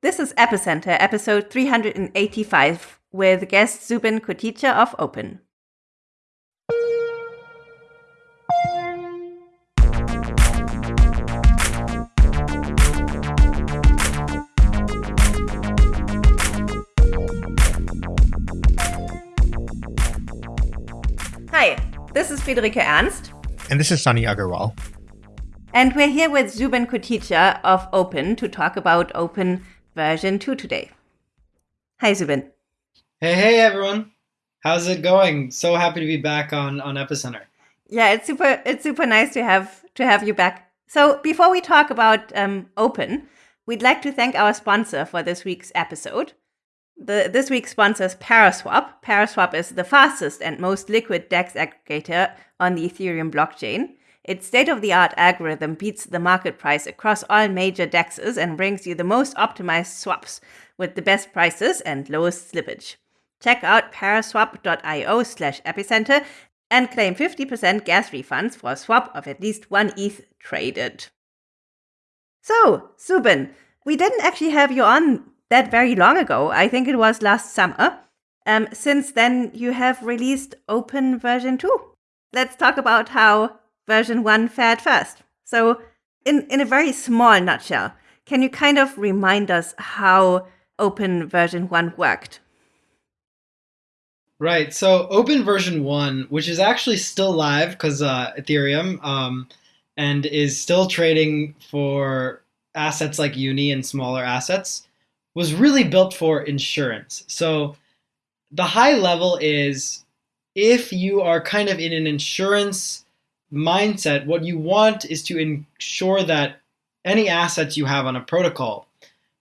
This is Epicenter, episode 385, with guest Zubin Koticha of Opyn. Hi, this is Friederike Ernst. And this is Sunny Aggarwal. And we're here with Zubin Koticha of Opyn to talk about Opyn version 2 today. Hi, Zubin. Hey, hey, everyone. How's it going? So happy to be back on, on Epicenter. Yeah, it's super. It's super nice to have to have you back. So before we talk about um, Opyn, we'd like to thank our sponsor for this week's episode. The, this week's sponsor is Paraswap. Paraswap is the fastest and most liquid DEX aggregator on the Ethereum blockchain. Its state of the art algorithm beats the market price across all major DEXs and brings you the most optimized swaps with the best prices and lowest slippage. Check out paraswap.io slash epicenter and claim 50% gas refunds for a swap of at least one ETH traded. So, Zubin, we didn't actually have you on that very long ago. I think it was last summer. Um, since then, you have released Opyn version 2. Let's talk about how version 1 fared first. So, in, in a very small nutshell, can you kind of remind us how Opyn version 1 worked? Right. So, Opyn version 1, which is actually still live because uh, Ethereum um, and is still trading for assets like Uni and smaller assets, was really built for insurance. So, the high level is if you are kind of in an insurance mindset, what you want is to ensure that any assets you have on a protocol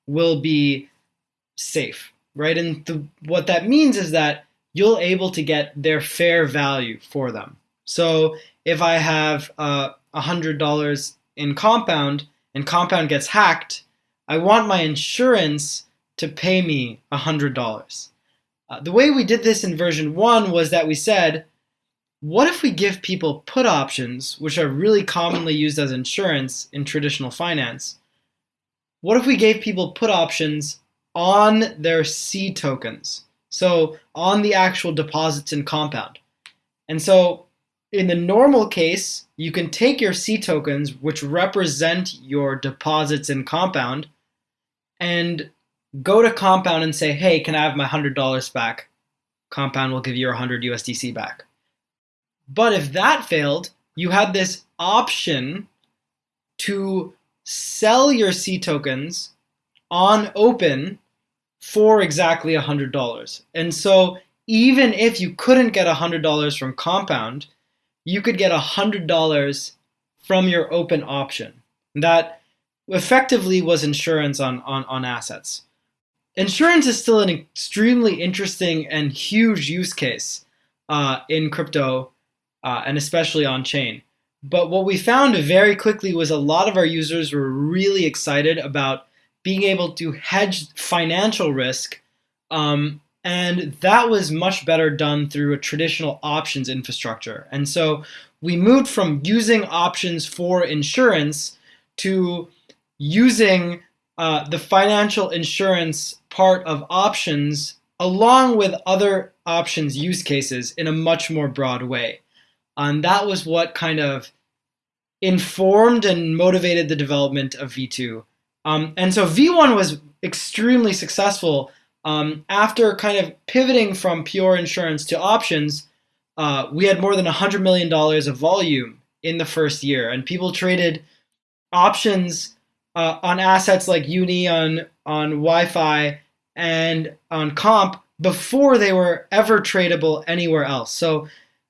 will be safe, right? And what that means is that you'll able to get their fair value for them. So if I have uh, a hundred dollars in Compound and Compound gets hacked, I want my insurance to pay me a hundred dollars. Uh, the way we did this in version one was that we said what if we give people put options, which are really commonly used as insurance in traditional finance? What if we gave people put options on their C tokens? So on the actual deposits in Compound. And so in the normal case, you can take your C tokens, which represent your deposits in Compound, and go to Compound and say, hey, can I have my $100 back? Compound will give you your 100 USDC back. But if that failed, you had this option to sell your C tokens on Opyn for exactly $100. And so even if you couldn't get $100 from Compound, you could get $100 from your Opyn option. That effectively was insurance on, on, on assets. Insurance is still an extremely interesting and huge use case uh, in crypto uh, and especially on chain. But what we found very quickly was a lot of our users were really excited about being able to hedge financial risk. Um, and that was much better done through a traditional options infrastructure. And so we moved from using options for insurance to using uh, the financial insurance part of options along with other options use cases in a much more broad way. And that was what kind of informed and motivated the development of V2. Um, and so V1 was extremely successful. Um, after kind of pivoting from pure insurance to options, uh, we had more than $100 million of volume in the first year. And people traded options uh, on assets like Uni, on, on YFI, and on Comp before they were ever tradable anywhere else. So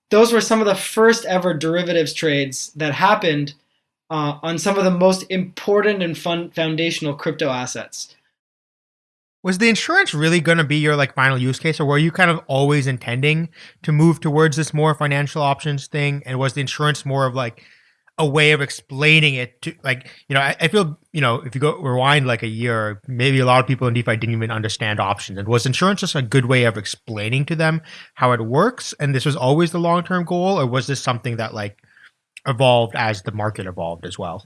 those were some of the first ever derivatives trades that happened uh, on some of the most important and fun foundational crypto assets. Was the insurance really going to be your like final use case, or were you kind of always intending to move towards this more financial options thing? And was the insurance more of like a way of explaining it to like you know I, I, feel you know if you go rewind like a year maybe a lot of people in defi didn't even understand options. And was insurance just a good way of explaining to them how it works? And this was always the long-term goal or was this something that like evolved as the market evolved as well?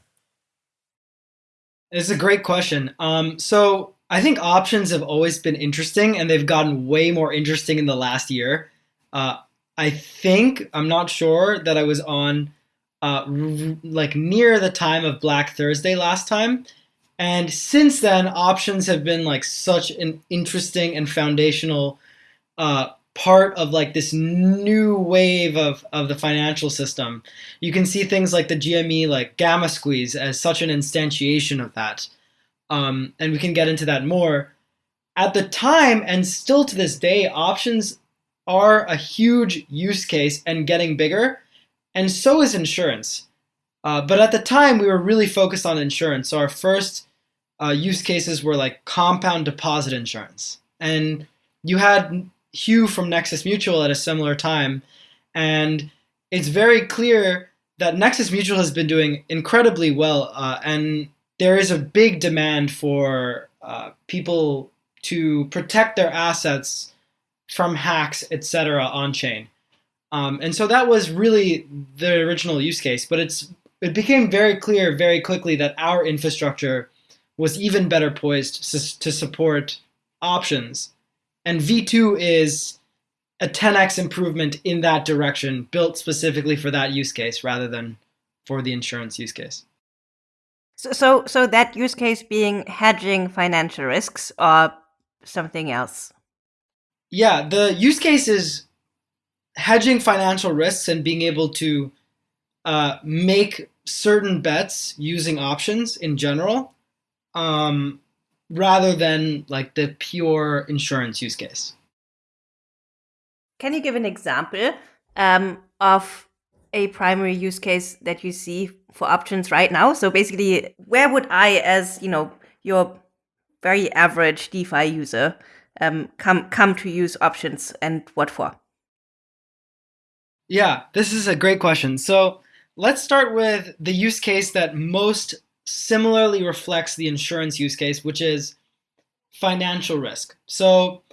It's a great question. Um, so I think options have always been interesting, and they've gotten way more interesting in the last year. Uh, I think I'm not sure that I was on uh, like near the time of Black Thursday last time, and since then options have been like such an interesting and foundational uh, part of like this new wave of, of the financial system. You can see things like the GME like gamma squeeze as such an instantiation of that um, and we can get into that more. At the time, and still to this day, options are a huge use case and getting bigger, and so is insurance. Uh, but at the time, we were really focused on insurance. So our first uh, use cases were like compound deposit insurance. And you had Hugh from Nexus Mutual at a similar time. And it's very clear that Nexus Mutual has been doing incredibly well. Uh, and there is a big demand for uh, people to protect their assets from hacks, etc., on chain. Um, and so that was really the original use case, but it's it became very clear very quickly that our infrastructure was even better poised to, to support options. And V2 is a 10x improvement in that direction, built specifically for that use case rather than for the insurance use case. So, so, so that use case being hedging financial risks or something else? Yeah, the use case is hedging financial risks and being able to uh, make certain bets using options in general, um, rather than like the pure insurance use case. Can you give an example um, of a primary use case that you see for options right now? So basically, where would I, as you know, your very average DeFi user, um, come come to use options, and what for? Yeah, this is a great question. So let's start with the use case that most similarly reflects the insurance use case, which is financial risk. So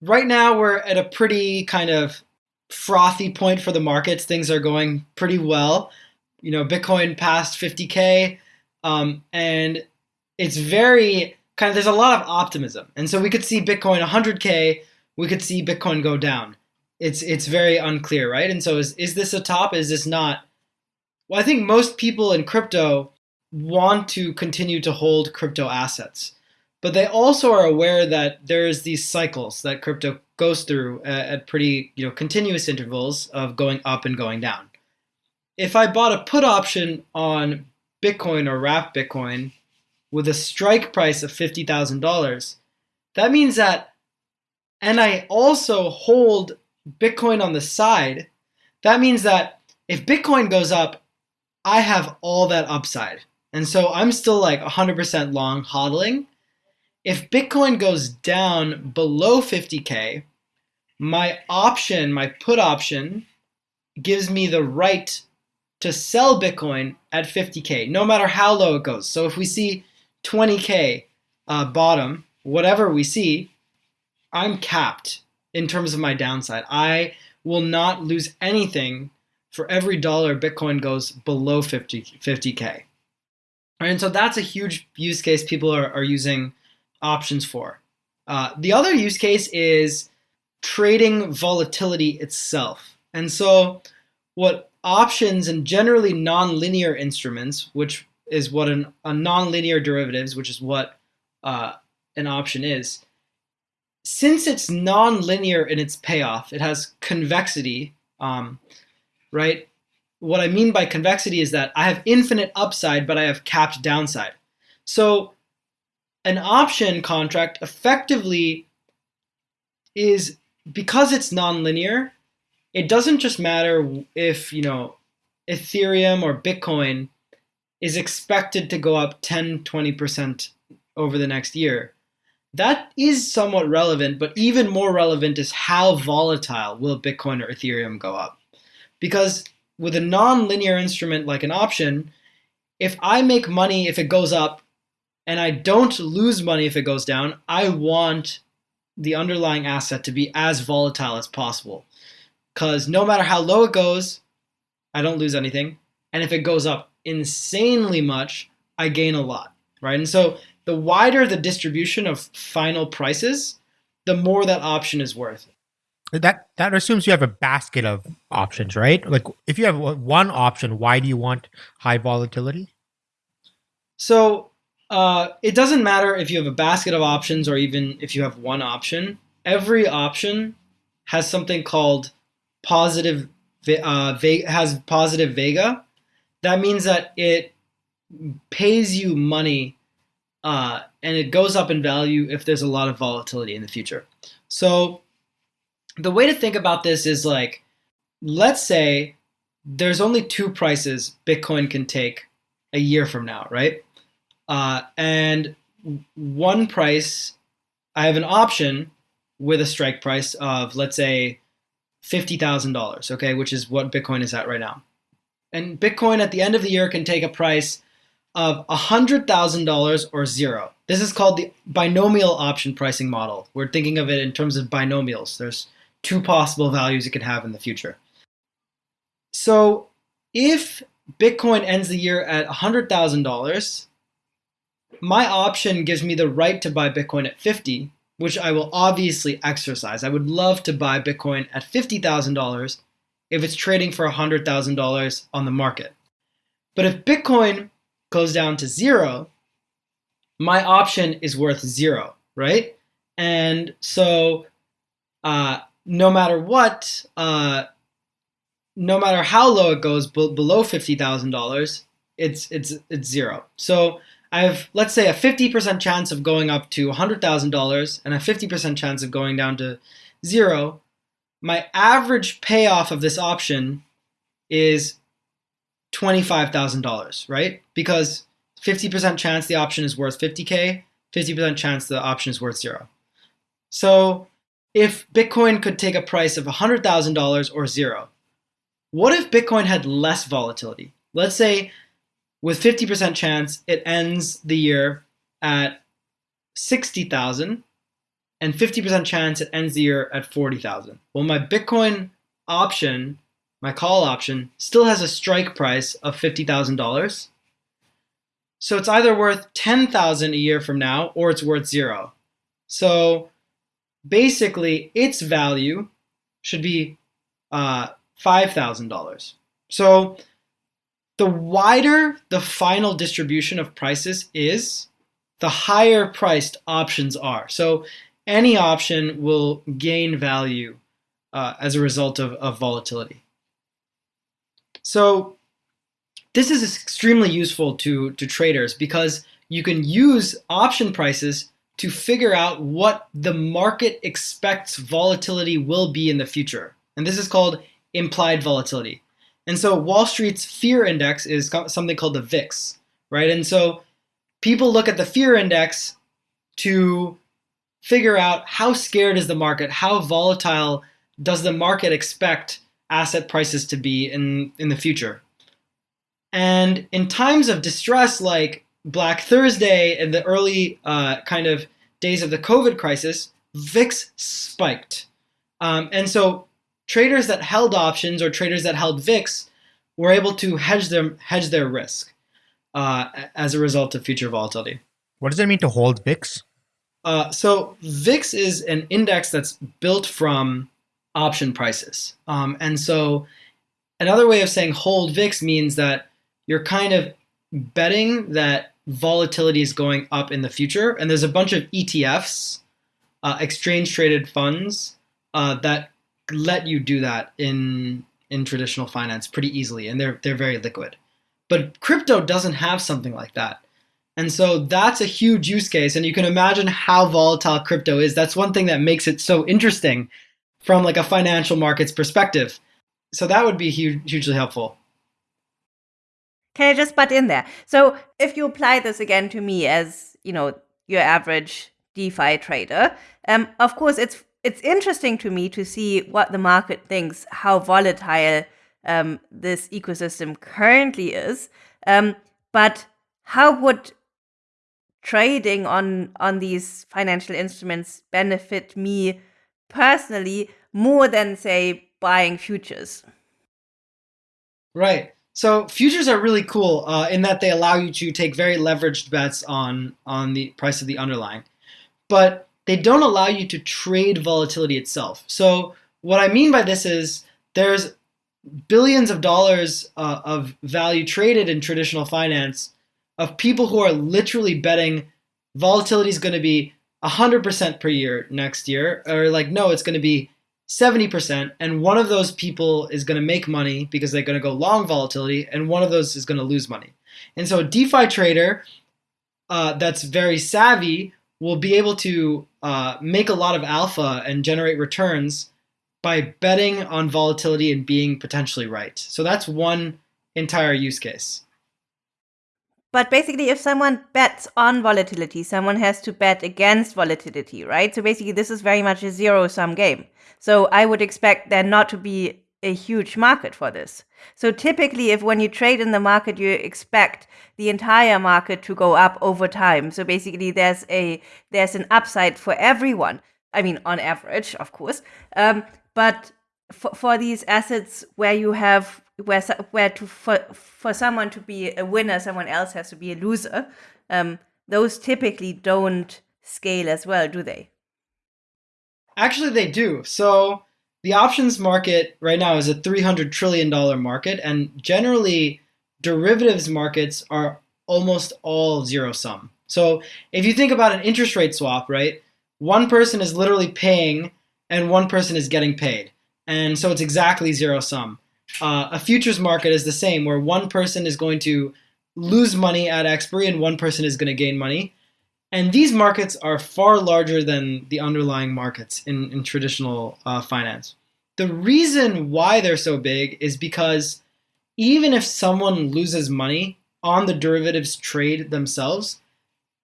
right now we're at a pretty kind of frothy point for the markets. Things are going pretty well. You know, Bitcoin passed 50K, um, and it's very kind of, there's a lot of optimism. And so we could see Bitcoin 100K, we could see Bitcoin go down. It's, it's very unclear, right? And so is, is this a top? Is this not? Well, I think most people in crypto want to continue to hold crypto assets but they also are aware that there's these cycles that crypto goes through uh, at pretty you know continuous intervals of going up and going down. If I bought a put option on Bitcoin or wrap Bitcoin with a strike price of $50,000, that means that, and I also hold Bitcoin on the side, that means that if Bitcoin goes up, I have all that upside. And so I'm still like 100% long hodling if Bitcoin goes down below 50K, my option, my put option, gives me the right to sell Bitcoin at 50K, no matter how low it goes. So if we see 20K uh, bottom, whatever we see, I'm capped in terms of my downside. I will not lose anything for every dollar Bitcoin goes below 50, 50K. And so that's a huge use case people are, are using options for. Uh, the other use case is trading volatility itself. And so, what options and generally nonlinear instruments, which is what an, a nonlinear derivatives, which is what uh, an option is, since it's nonlinear in its payoff, it has convexity, um, right? What I mean by convexity is that I have infinite upside, but I have capped downside. So an option contract effectively is because it's nonlinear, it doesn't just matter if, you know, Ethereum or Bitcoin is expected to go up 10, 20% over the next year. That is somewhat relevant, but even more relevant is how volatile will Bitcoin or Ethereum go up. Because with a non-linear instrument like an option, if I make money if it goes up and I don't lose money if it goes down, I want the underlying asset to be as volatile as possible. Because no matter how low it goes, I don't lose anything. And if it goes up insanely much, I gain a lot, right? And so the wider the distribution of final prices, the more that option is worth. That that assumes you have a basket of options, right? Like if you have one option, why do you want high volatility? So uh, it doesn't matter if you have a basket of options or even if you have one option. Every option has something called positive uh, has positive vega. That means that it pays you money uh, and it goes up in value if there's a lot of volatility in the future. So the way to think about this is like, let's say there's only two prices Bitcoin can take a year from now, right? Uh, and one price, I have an option with a strike price of, let's say, $50,000, okay, which is what Bitcoin is at right now. And Bitcoin at the end of the year can take a price of $100,000 or zero. This is called the binomial option pricing model. We're thinking of it in terms of binomials. There's two possible values it could have in the future. So if Bitcoin ends the year at $100,000, my option gives me the right to buy Bitcoin at 50, which I will obviously exercise. I would love to buy Bitcoin at $50,000 if it's trading for $100,000 on the market. But if Bitcoin goes down to zero, my option is worth zero, right? And so uh, no matter what, uh, no matter how low it goes below fifty thousand dollars, it's it's it's zero. So I have let's say a fifty percent chance of going up to hundred thousand dollars and a fifty percent chance of going down to zero. My average payoff of this option is twenty five thousand dollars, right? Because fifty percent chance the option is worth fifty k, fifty percent chance the option is worth zero. So if Bitcoin could take a price of $100,000 or zero, what if Bitcoin had less volatility? Let's say with 50% chance it ends the year at 60,000 and 50% chance it ends the year at 40,000. Well, my Bitcoin option, my call option, still has a strike price of $50,000. So it's either worth 10,000 a year from now or it's worth zero. So basically its value should be uh, $5,000. So the wider the final distribution of prices is, the higher priced options are. So any option will gain value uh, as a result of, of volatility. So this is extremely useful to, to traders because you can use option prices to figure out what the market expects volatility will be in the future. And this is called implied volatility. And so Wall Street's fear index is something called the VIX, right? And so people look at the fear index to figure out how scared is the market, how volatile does the market expect asset prices to be in, in the future. And in times of distress like Black Thursday and the early uh, kind of days of the COVID crisis, VIX spiked. Um, and so traders that held options or traders that held VIX were able to hedge their, hedge their risk uh, as a result of future volatility. What does it mean to hold VIX? Uh, so VIX is an index that's built from option prices. Um, and so another way of saying hold VIX means that you're kind of betting that volatility is going up in the future. And there's a bunch of ETFs, uh, exchange traded funds, uh, that let you do that in in traditional finance pretty easily, and they're they're very liquid. But crypto doesn't have something like that. And so that's a huge use case. And you can imagine how volatile crypto is. That's one thing that makes it so interesting from like a financial markets perspective. So that would be huge, hugely helpful. Can I just butt in there? So if you apply this again to me as, you know, your average DeFi trader, um, of course it's it's interesting to me to see what the market thinks, how volatile um, this ecosystem currently is. Um, but how would trading on on these financial instruments benefit me personally more than say buying futures? Right. So futures are really cool uh, in that they allow you to take very leveraged bets on on the price of the underlying, but they don't allow you to trade volatility itself. So what I mean by this is there's billions of dollars uh, of value traded in traditional finance of people who are literally betting volatility is going to be 100% per year next year, or like, no, it's going to be 70%. And one of those people is going to make money because they're going to go long volatility, and one of those is going to lose money. And so a DeFi trader uh, that's very savvy will be able to uh, make a lot of alpha and generate returns by betting on volatility and being potentially right. So that's one entire use case. But basically, if someone bets on volatility, someone has to bet against volatility, right? So basically, this is very much a zero sum game. So I would expect there not to be a huge market for this. So typically, if when you trade in the market, you expect the entire market to go up over time. So basically, there's a there's an upside for everyone. I mean, on average, of course. Um, but for, for these assets where you have where where to for for someone to be a winner, someone else has to be a loser. Um, those typically don't scale as well, do they? Actually, they do. So the options market right now is a $300 trillion market, and generally, derivatives markets are almost all zero sum. So if you think about an interest rate swap, right, one person is literally paying and one person is getting paid. And so it's exactly zero sum. Uh, a futures market is the same, where one person is going to lose money at expiry and one person is going to gain money. And these markets are far larger than the underlying markets in, in traditional uh, finance. The reason why they're so big is because even if someone loses money on the derivatives trade themselves,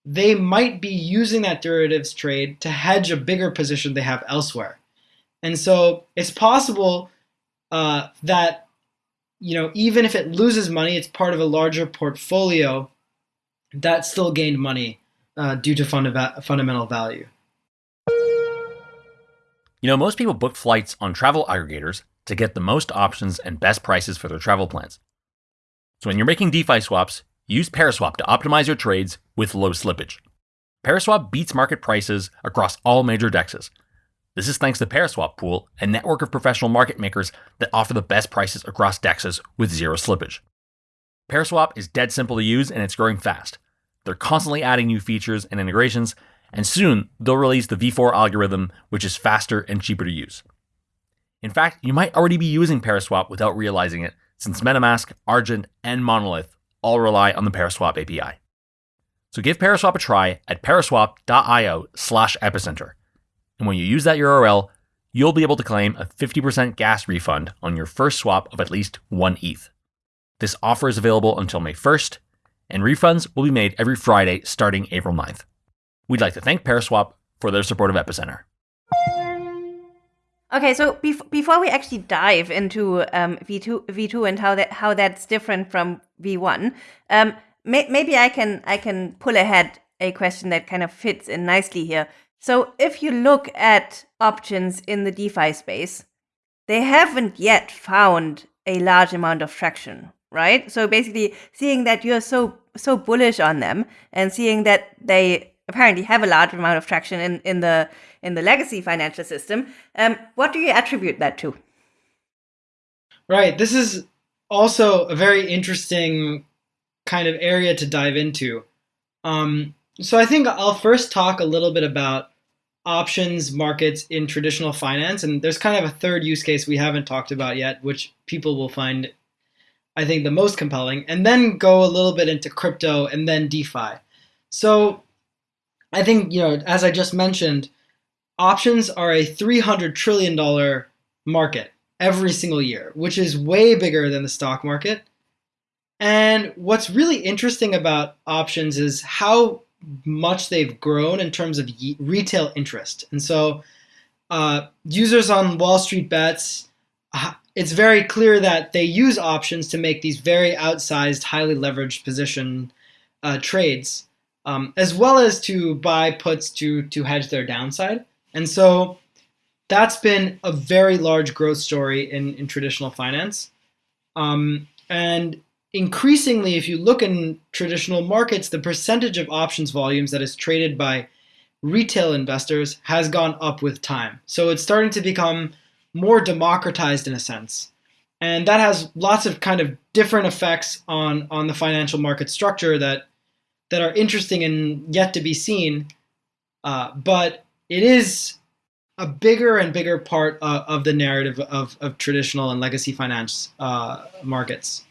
they might be using that derivatives trade to hedge a bigger position they have elsewhere. And so it's possible uh, that you know even if it loses money, it's part of a larger portfolio that still gained money uh, due to funda- fundamental value. You know, most people book flights on travel aggregators to get the most options and best prices for their travel plans. So when you're making DeFi swaps, use Paraswap to optimize your trades with low slippage. Paraswap beats market prices across all major dexes, this is thanks to Paraswap Pool, a network of professional market makers that offer the best prices across dexes with zero slippage. Paraswap is dead simple to use and it's growing fast. They're constantly adding new features and integrations, and soon they'll release the V4 algorithm, which is faster and cheaper to use. In fact, you might already be using Paraswap without realizing it, since MetaMask, Argent, and Monolith all rely on the Paraswap API. So give Paraswap a try at paraswap.io slash epicenter. And when you use that URL, you'll be able to claim a 50% gas refund on your first swap of at least one ETH. This offer is available until May 1st, and refunds will be made every Friday starting April 9th. We'd like to thank Paraswap for their support of Epicenter. Okay, so bef- before we actually dive into um, V2, V2 and how that how that's different from V1, um, may- maybe I can I can pull ahead a question that kind of fits in nicely here. So if you look at options in the DeFi space, they haven't yet found a large amount of traction, right? So basically seeing that you're so so bullish on them and seeing that they apparently have a large amount of traction in, in the in the legacy financial system, um, what do you attribute that to? Right. This is also a very interesting kind of area to dive into. Um, so I think I'll first talk a little bit about options markets in traditional finance, and there's kind of a third use case we haven't talked about yet, which people will find, I think, the most compelling, and then go a little bit into crypto and then DeFi. So I think, you know, as I just mentioned, options are a $300 trillion market every single year, which is way bigger than the stock market. And what's really interesting about options is how much they've grown in terms of retail interest. And so, uh, users on Wall Street Bets, uh, it's very clear that they use options to make these very outsized, highly leveraged position uh, trades, um, as well as to buy puts to to hedge their downside. And so, that's been a very large growth story in in traditional finance. Um, And increasingly, if you look in traditional markets, the percentage of options volumes that is traded by retail investors has gone up with time. So it's starting to become more democratized in a sense. And that has lots of kind of different effects on, on the financial market structure that that are interesting and yet to be seen. Uh, but it is a bigger and bigger part uh, of the narrative of, of traditional and legacy finance uh, markets.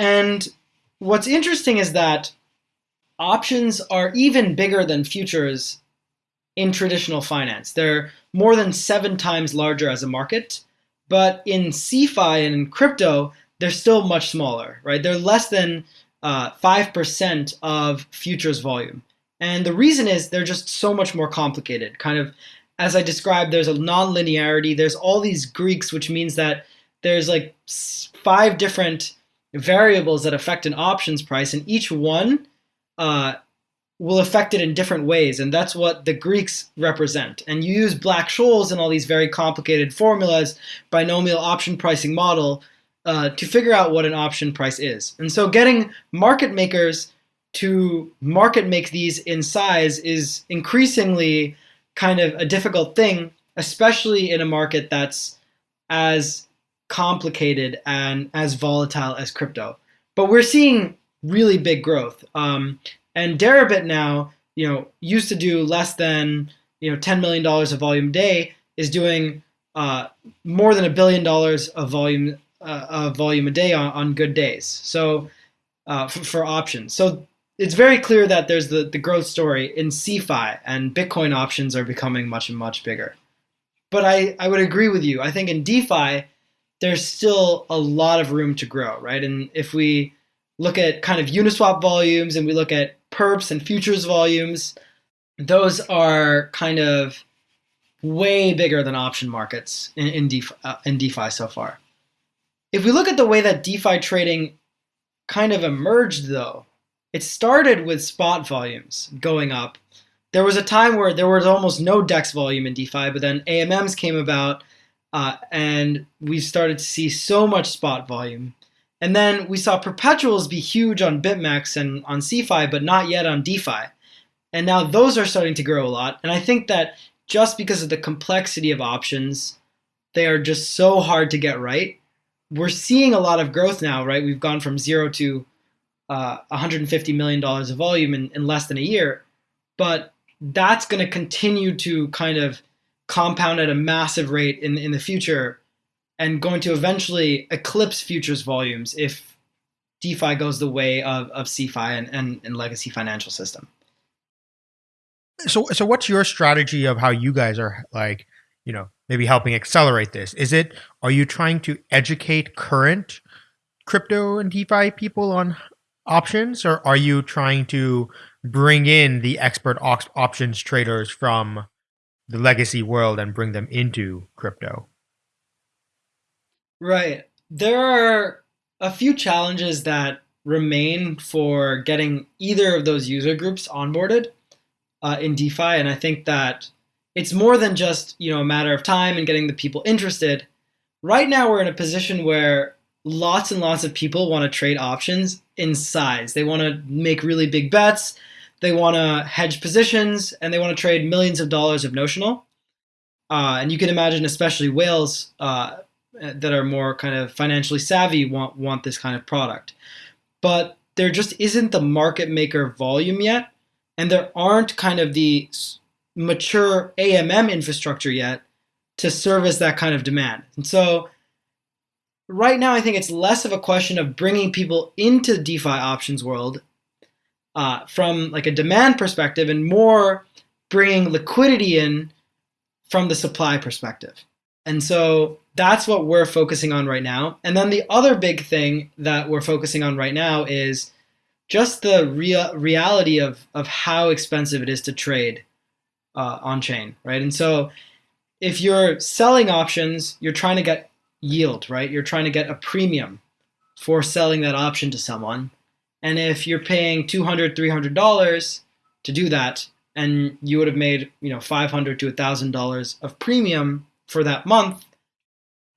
And what's interesting is that options are even bigger than futures in traditional finance. They're more than seven times larger as a market, but in CeFi and in crypto, they're still much smaller, right? They're less than uh, 5% of futures volume. And the reason is they're just so much more complicated. Kind of, as I described, there's a non-linearity. There's all these Greeks, which means that there's like five different variables that affect an options price, and each one uh, will affect it in different ways. And that's what the Greeks represent. And you use Black-Scholes and all these very complicated formulas, binomial option pricing model, uh, to figure out what an option price is. And so getting market makers to market make these in size is increasingly kind of a difficult thing, especially in a market that's as complicated and as volatile as crypto. But we're seeing really big growth. Um, and Deribit now, you know, used to do less than you know $10 million of volume a day, is doing uh, more than a billion dollars of volume uh, volume a day on, on good days. So uh, for, for, options. So it's very clear that there's the, the growth story in CeFi and Bitcoin options are becoming much and much bigger. But I, I would agree with you. I think in DeFi, there's still a lot of room to grow, right? And if we look at kind of Uniswap volumes and we look at perps and futures volumes, those are kind of way bigger than option markets in, in, DeFi, uh, in DeFi so far. If we look at the way that DeFi trading kind of emerged, though, it started with spot volumes going up. There was a time where there was almost no DEX volume in DeFi, but then AMMs came about uh, and we started to see so much spot volume. And then we saw perpetuals be huge on BitMEX and on CeFi, but not yet on DeFi. And now those are starting to grow a lot. And I think that just because of the complexity of options, they are just so hard to get right we're seeing a lot of growth now, right? We've gone from zero to uh, 150 million dollars of volume in, in less than a year, but that's going to continue to kind of compound at a massive rate in in the future, and going to eventually eclipse futures volumes if DeFi goes the way of of CeFi and, and, and legacy financial system. So, so what's your strategy of how you guys are like, you know, maybe helping accelerate this? Is it are you trying to educate current crypto and DeFi people on options, or are you trying to bring in the expert op- options traders from the legacy world and bring them into crypto? Right. There are a few challenges that remain for getting either of those user groups onboarded uh, in DeFi, and I think that it's more than just you know a matter of time and getting the people interested. Right now, we're in a position where lots and lots of people want to trade options in size. They want to make really big bets. They want to hedge positions, and they want to trade millions of dollars of notional. Uh, and you can imagine, especially whales uh, that are more kind of financially savvy want want this kind of product. But there just isn't the market maker volume yet, and there aren't kind of the mature AMM infrastructure yet to service that kind of demand. And so right now, I think it's less of a question of bringing people into the DeFi options world uh, from like a demand perspective and more bringing liquidity in from the supply perspective. And so that's what we're focusing on right now. And then the other big thing that we're focusing on right now is just the real reality of, of how expensive it is to trade uh, on chain, right? And so if you're selling options, you're trying to get yield, right? You're trying to get a premium for selling that option to someone. And if you're paying $200, $300 to do that, and you would have made, you know, 500 to $1,000 of premium for that month,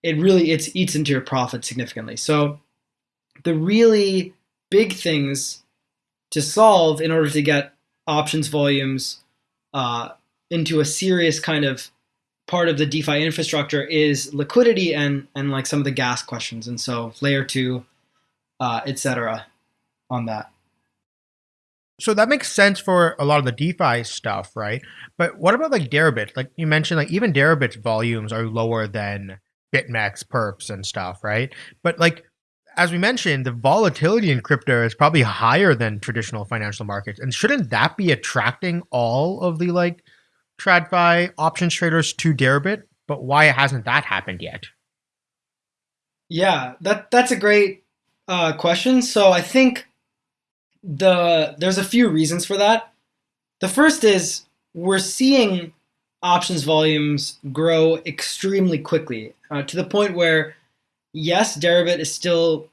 it really it's eats into your profit significantly. So the really big things to solve in order to get options volumes uh, into a serious kind of part of the DeFi infrastructure is liquidity and and like some of the gas questions, and so layer two, uh, etc. on that. So that makes sense for a lot of the DeFi stuff, right? But what about like Deribit? Like you mentioned, like even Deribit's volumes are lower than BitMEX, Perps, and stuff, right? But like as we mentioned, the volatility in crypto is probably higher than traditional financial markets. And shouldn't that be attracting all of the like TradFi options traders to Deribit? But why hasn't that happened yet? Yeah, that that's a great uh, question. So I think the there's a few reasons for that. The first is we're seeing options volumes grow extremely quickly uh, to the point where yes, Deribit is still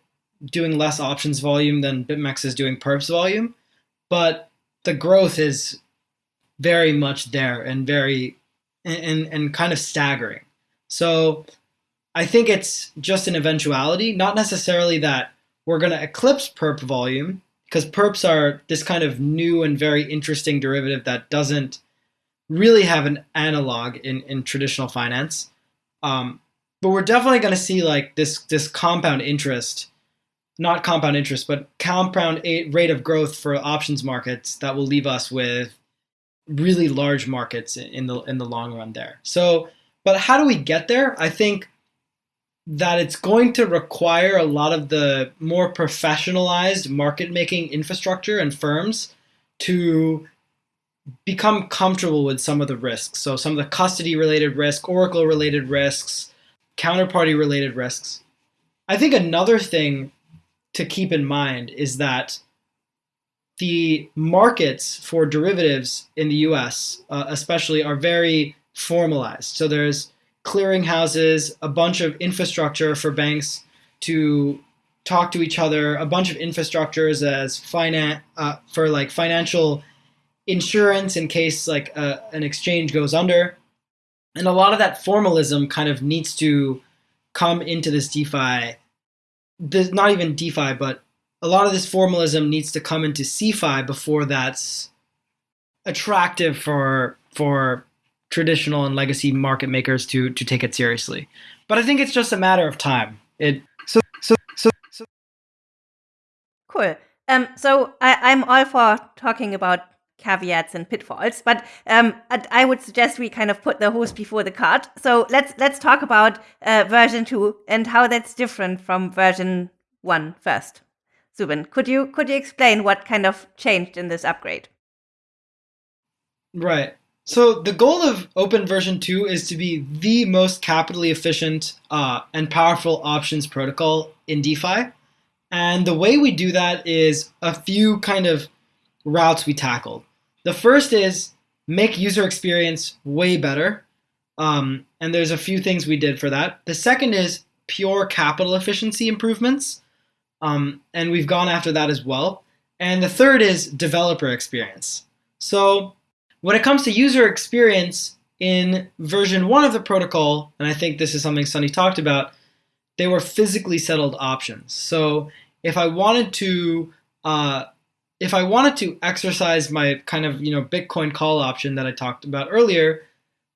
doing less options volume than BitMEX is doing perps volume, but the growth is very much there and very and and kind of staggering. So I think it's just an eventuality, not necessarily that we're going to eclipse perp volume because perps are this kind of new and very interesting derivative that doesn't really have an analog in, in traditional finance. Um, but we're definitely going to see like this this compound interest, not compound interest, but compound rate of growth for options markets that will leave us with really large markets in the in the long run there. So, but how do we get there? I think that it's going to require a lot of the more professionalized market making infrastructure and firms to become comfortable with some of the risks. So some of the custody related risk, Oracle related risks, counterparty related risks. I think another thing to keep in mind is that the markets for derivatives in the US, uh, especially, are very formalized. So there's clearinghouses, a bunch of infrastructure for banks to talk to each other, a bunch of infrastructures as finance uh, for like financial insurance in case like uh, an exchange goes under, and a lot of that formalism kind of needs to come into this DeFi. Not even DeFi, but a lot of this formalism needs to come into CeFi before that's attractive for for traditional and legacy market makers to to take it seriously. But I think it's just a matter of time. It so so so so. Cool. Um. So I, I'm all for talking about caveats and pitfalls, but um, I would suggest we kind of put the horse before the cart. So let's let's talk about uh, version two and how that's different from version one first. Zubin, could you could you explain what kind of changed in this upgrade? Right. So the goal of Opyn version 2 is to be the most capitally efficient uh, and powerful options protocol in DeFi. And the way we do that is a few kind of routes we tackled. The first is make user experience way better. Um, and there's a few things we did for that. The second is pure capital efficiency improvements. Um, and we've gone after that as well. And the third is developer experience. So when it comes to user experience in version one of the protocol, and I think this is something Sunny talked about, they were physically settled options. So if I wanted to, uh, if I wanted to exercise my kind of you know Bitcoin call option that I talked about earlier,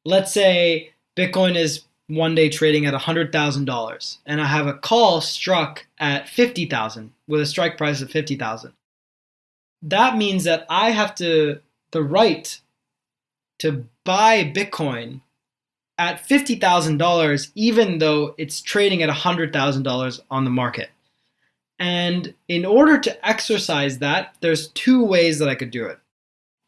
let's say Bitcoin is one day trading at $100,000 and I have a call struck at 50,000 with a strike price of 50,000. That means that I have to the right to buy Bitcoin at $50,000, even though it's trading at $100,000 on the market. And in order to exercise that, there's two ways that I could do it.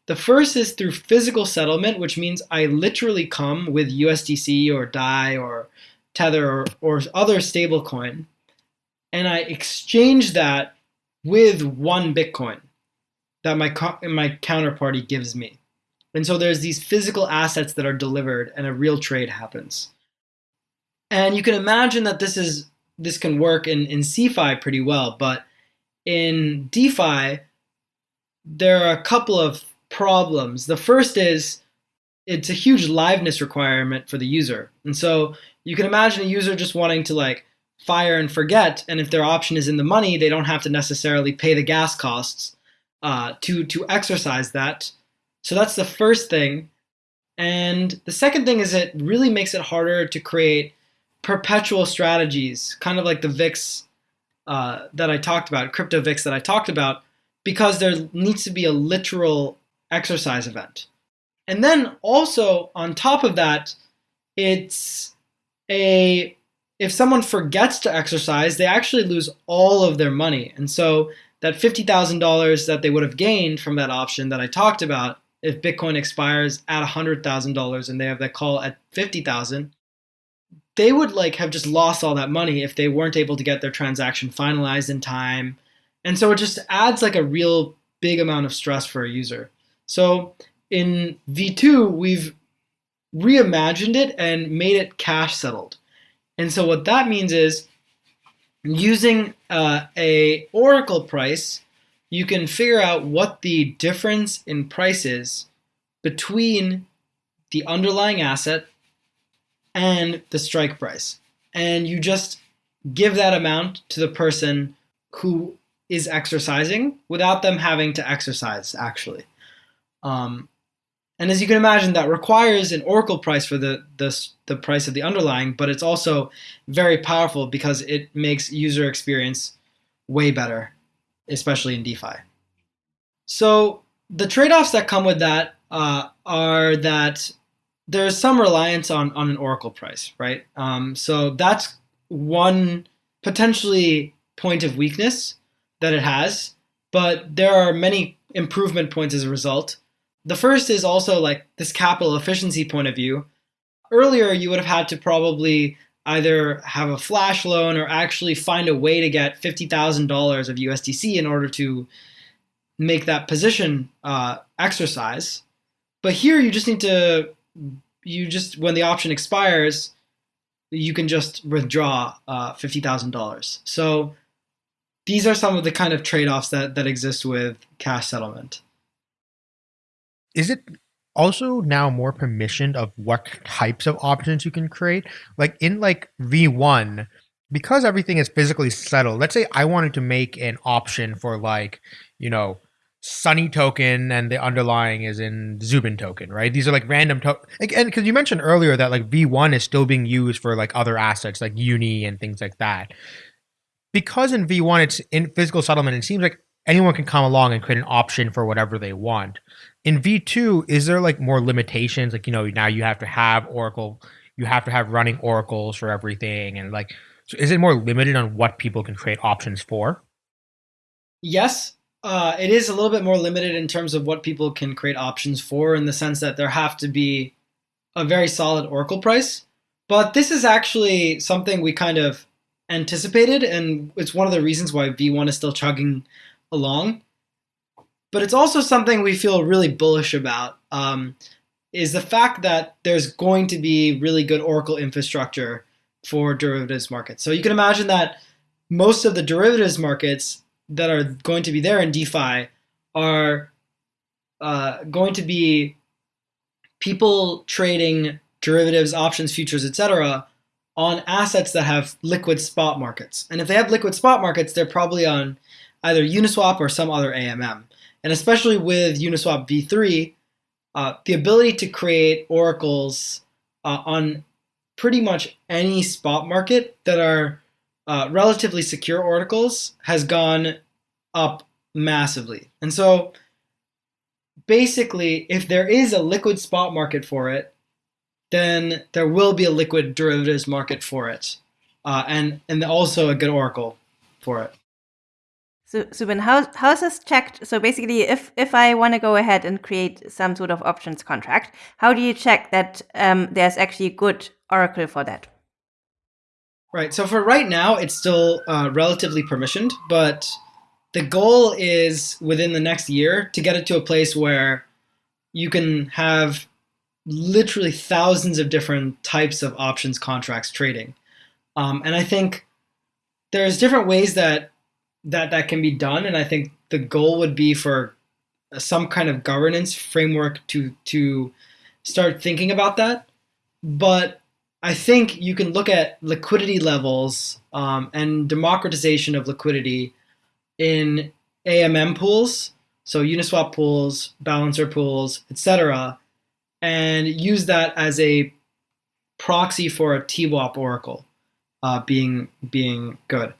The first is through physical settlement, which means I literally come with USDC or DAI or Tether or, or other stablecoin, and I exchange that with one Bitcoin that my, my counterparty gives me. And so there's these physical assets that are delivered and a real trade happens. And you can imagine that this is this can work in, in CeFi pretty well, but in DeFi, there are a couple of problems. The first is it's a huge liveness requirement for the user. And so you can imagine a user just wanting to like fire and forget, and if their option is in the money, they don't have to necessarily pay the gas costs uh, to to exercise that. So that's the first thing. And the second thing is it really makes it harder to create perpetual strategies, kind of like the VIX uh, that I talked about, crypto VIX that I talked about, because there needs to be a literal exercise event. And then also on top of that, it's a if someone forgets to exercise, they actually lose all of their money. And so that $50,000 that they would have gained from that option that I talked about, if Bitcoin expires at $100,000 and they have that call at 50,000, they would like have just lost all that money if they weren't able to get their transaction finalized in time. And so it just adds like a real big amount of stress for a user. So in V2, we've reimagined it and made it cash settled. And so what that means is using uh, a Oracle price, you can figure out what the difference in price is between the underlying asset and the strike price. And you just give that amount to the person who is exercising without them having to exercise actually. Um, and as you can imagine, that requires an Oracle price for the, the, the price of the underlying, but it's also very powerful because it makes user experience way better, especially in DeFi. So the trade-offs that come with that uh, are that there's some reliance on, on an Oracle price, right? Um, so that's one potentially point of weakness that it has, but there are many improvement points as a result. The first is also like this capital efficiency point of view. Earlier, you would have had to probably either have a flash loan or actually find a way to get $50,000 of USDC in order to make that position uh, exercise. But here you just need to, you just, when the option expires, you can just withdraw uh, $50,000. So these are some of the kind of trade-offs that, that exist with cash settlement is it also now more permissioned of what types of options you can create? Like in like V1, because everything is physically settled, let's say I wanted to make an option for like, you know, Sunny token and the underlying is in Zubin token, right? These are like random to like, and because you mentioned earlier that like V1 is still being used for like other assets like Uni and things like that. Because in V1 it's in physical settlement, it seems like anyone can come along and create an option for whatever they want. In v2 is there like more limitations? Like you know now you have to have oracle you have to have running oracles for everything and like so is it more limited on what people can create options for? Yes. Uh, it is a little bit more limited in terms of what people can create options for in the sense that there have to be a very solid oracle price. But this is actually something we kind of anticipated and it's one of the reasons why v1 is still chugging along but it's also something we feel really bullish about. Um, is the fact that there's going to be really good Oracle infrastructure for derivatives markets. So you can imagine that most of the derivatives markets that are going to be there in DeFi are uh, going to be people trading derivatives, options, futures, etc., on assets that have liquid spot markets. And if they have liquid spot markets, they're probably on either Uniswap or some other AMM. And especially with Uniswap v3, uh, the ability to create oracles uh, on pretty much any spot market that are uh, relatively secure oracles has gone up massively. And so basically, if there is a liquid spot market for it, then there will be a liquid derivatives market for it, uh, and and also a good oracle for it. So, Zubin, how how is this checked? So basically, if if I want to go ahead and create some sort of options contract, how do you check that um, there's actually a good oracle for that? Right. So for right now, it's still uh, relatively permissioned, but the goal is within the next year to get it to a place where you can have literally thousands of different types of options contracts trading. Um, and I think there's different ways that that that can be done, and I think the goal would be for some kind of governance framework to to start thinking about that. But I think you can look at liquidity levels um, and democratization of liquidity in AMM pools, so Uniswap pools, balancer pools, etc., and use that as a proxy for a TWAP oracle uh, being being good.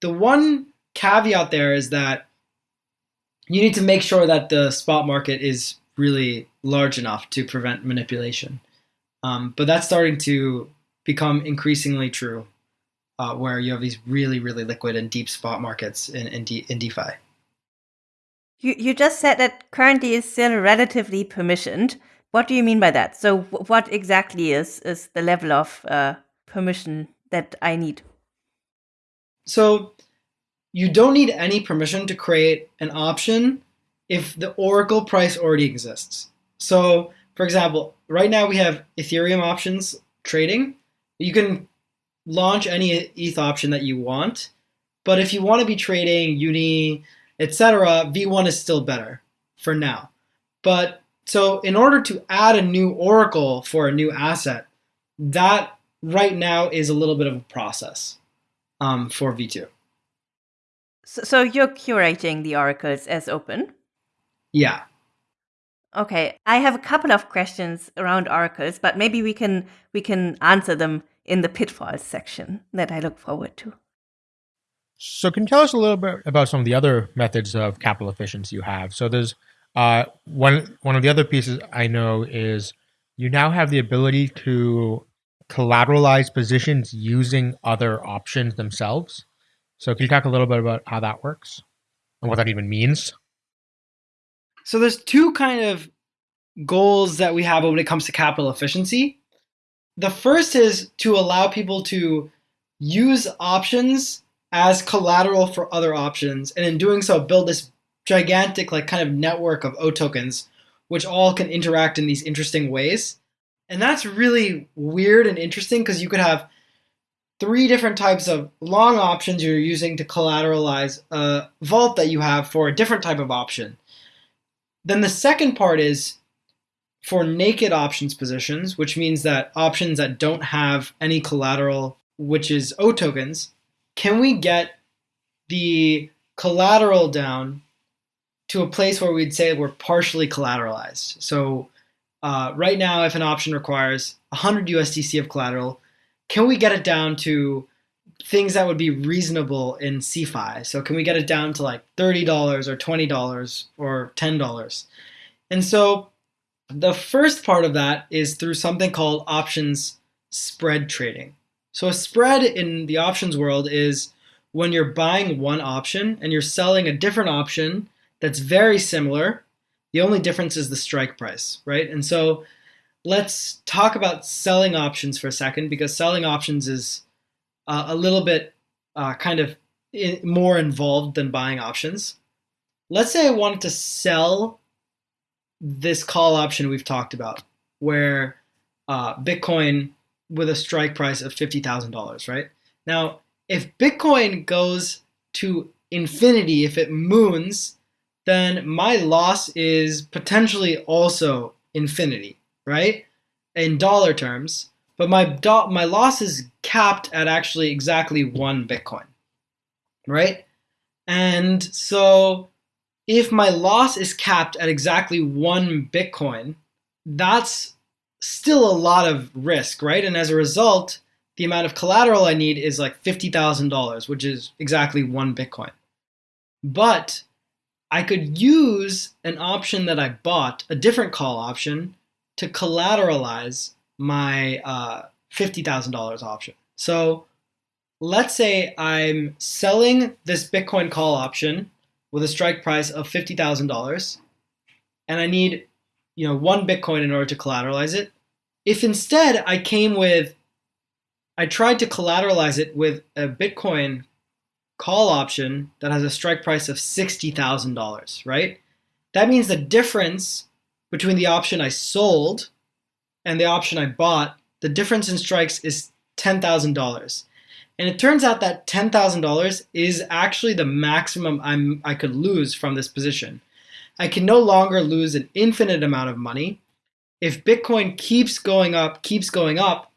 The one caveat there is that you need to make sure that the spot market is really large enough to prevent manipulation. Um, but that's starting to become increasingly true, uh, where you have these really, really liquid and deep spot markets in, in, D- in DeFi. You, you just said that currently is still relatively permissioned. What do you mean by that? So, what exactly is, is the level of uh, permission that I need? So, you don't need any permission to create an option if the Oracle price already exists. So, for example, right now we have Ethereum options trading. You can launch any ETH option that you want, but if you want to be trading Uni, etc., V1 is still better for now. But so in order to add a new Oracle for a new asset, that right now is a little bit of a process um, for V2. So, so you're curating the oracles as Opyn? Yeah. Okay, I have a couple of questions around oracles, but maybe we can we can answer them in the pitfalls section that I look forward to. So, can you tell us a little bit about some of the other methods of capital efficiency you have? So, there's uh, one one of the other pieces I know is you now have the ability to collateralize positions using other options themselves. So, can you talk a little bit about how that works and what that even means? So there's two kind of goals that we have when it comes to capital efficiency. The first is to allow people to use options as collateral for other options, and in doing so, build this gigantic like kind of network of oTokens, which all can interact in these interesting ways. And that's really weird and interesting because you could have three different types of long options you're using to collateralize a vault that you have for a different type of option. Then the second part is for naked options positions, which means that options that don't have any collateral, which is oTokens, can we get the collateral down to a place where we'd say we're partially collateralized? So uh, right now, if an option requires 100 USDC of collateral, can we get it down to things that would be reasonable in CeFi? So can we get it down to like $30 or $20 or $10? And so the first part of that is through something called options spread trading. So a spread in the options world is when you're buying one option and you're selling a different option that's very similar. The only difference is the strike price, right? And so let's talk about selling options for a second because selling options is uh, a little bit uh, kind of in, more involved than buying options. Let's say I wanted to sell this call option we've talked about, where uh, Bitcoin with a strike price of $50,000, right? Now, if Bitcoin goes to infinity, if it moons, then my loss is potentially also infinity, right? In dollar terms. But my do- my loss is capped at actually exactly one Bitcoin, right? And so if my loss is capped at exactly one Bitcoin, that's still a lot of risk, right? And as a result, the amount of collateral I need is like $50,000, which is exactly one Bitcoin. But I could use an option that I bought, a different call option, to collateralize my uh, $50,000 option. So let's say I'm selling this Bitcoin call option with a strike price of $50,000 and I need you know one Bitcoin in order to collateralize it. If instead I came with I tried to collateralize it with a Bitcoin call option that has a strike price of $60,000, right? That means the difference between the option I sold and the option I bought, the difference in strikes is $10,000. And it turns out that $10,000 is actually the maximum I'm, I could lose from this position. I can no longer lose an infinite amount of money. If Bitcoin keeps going up, keeps going up,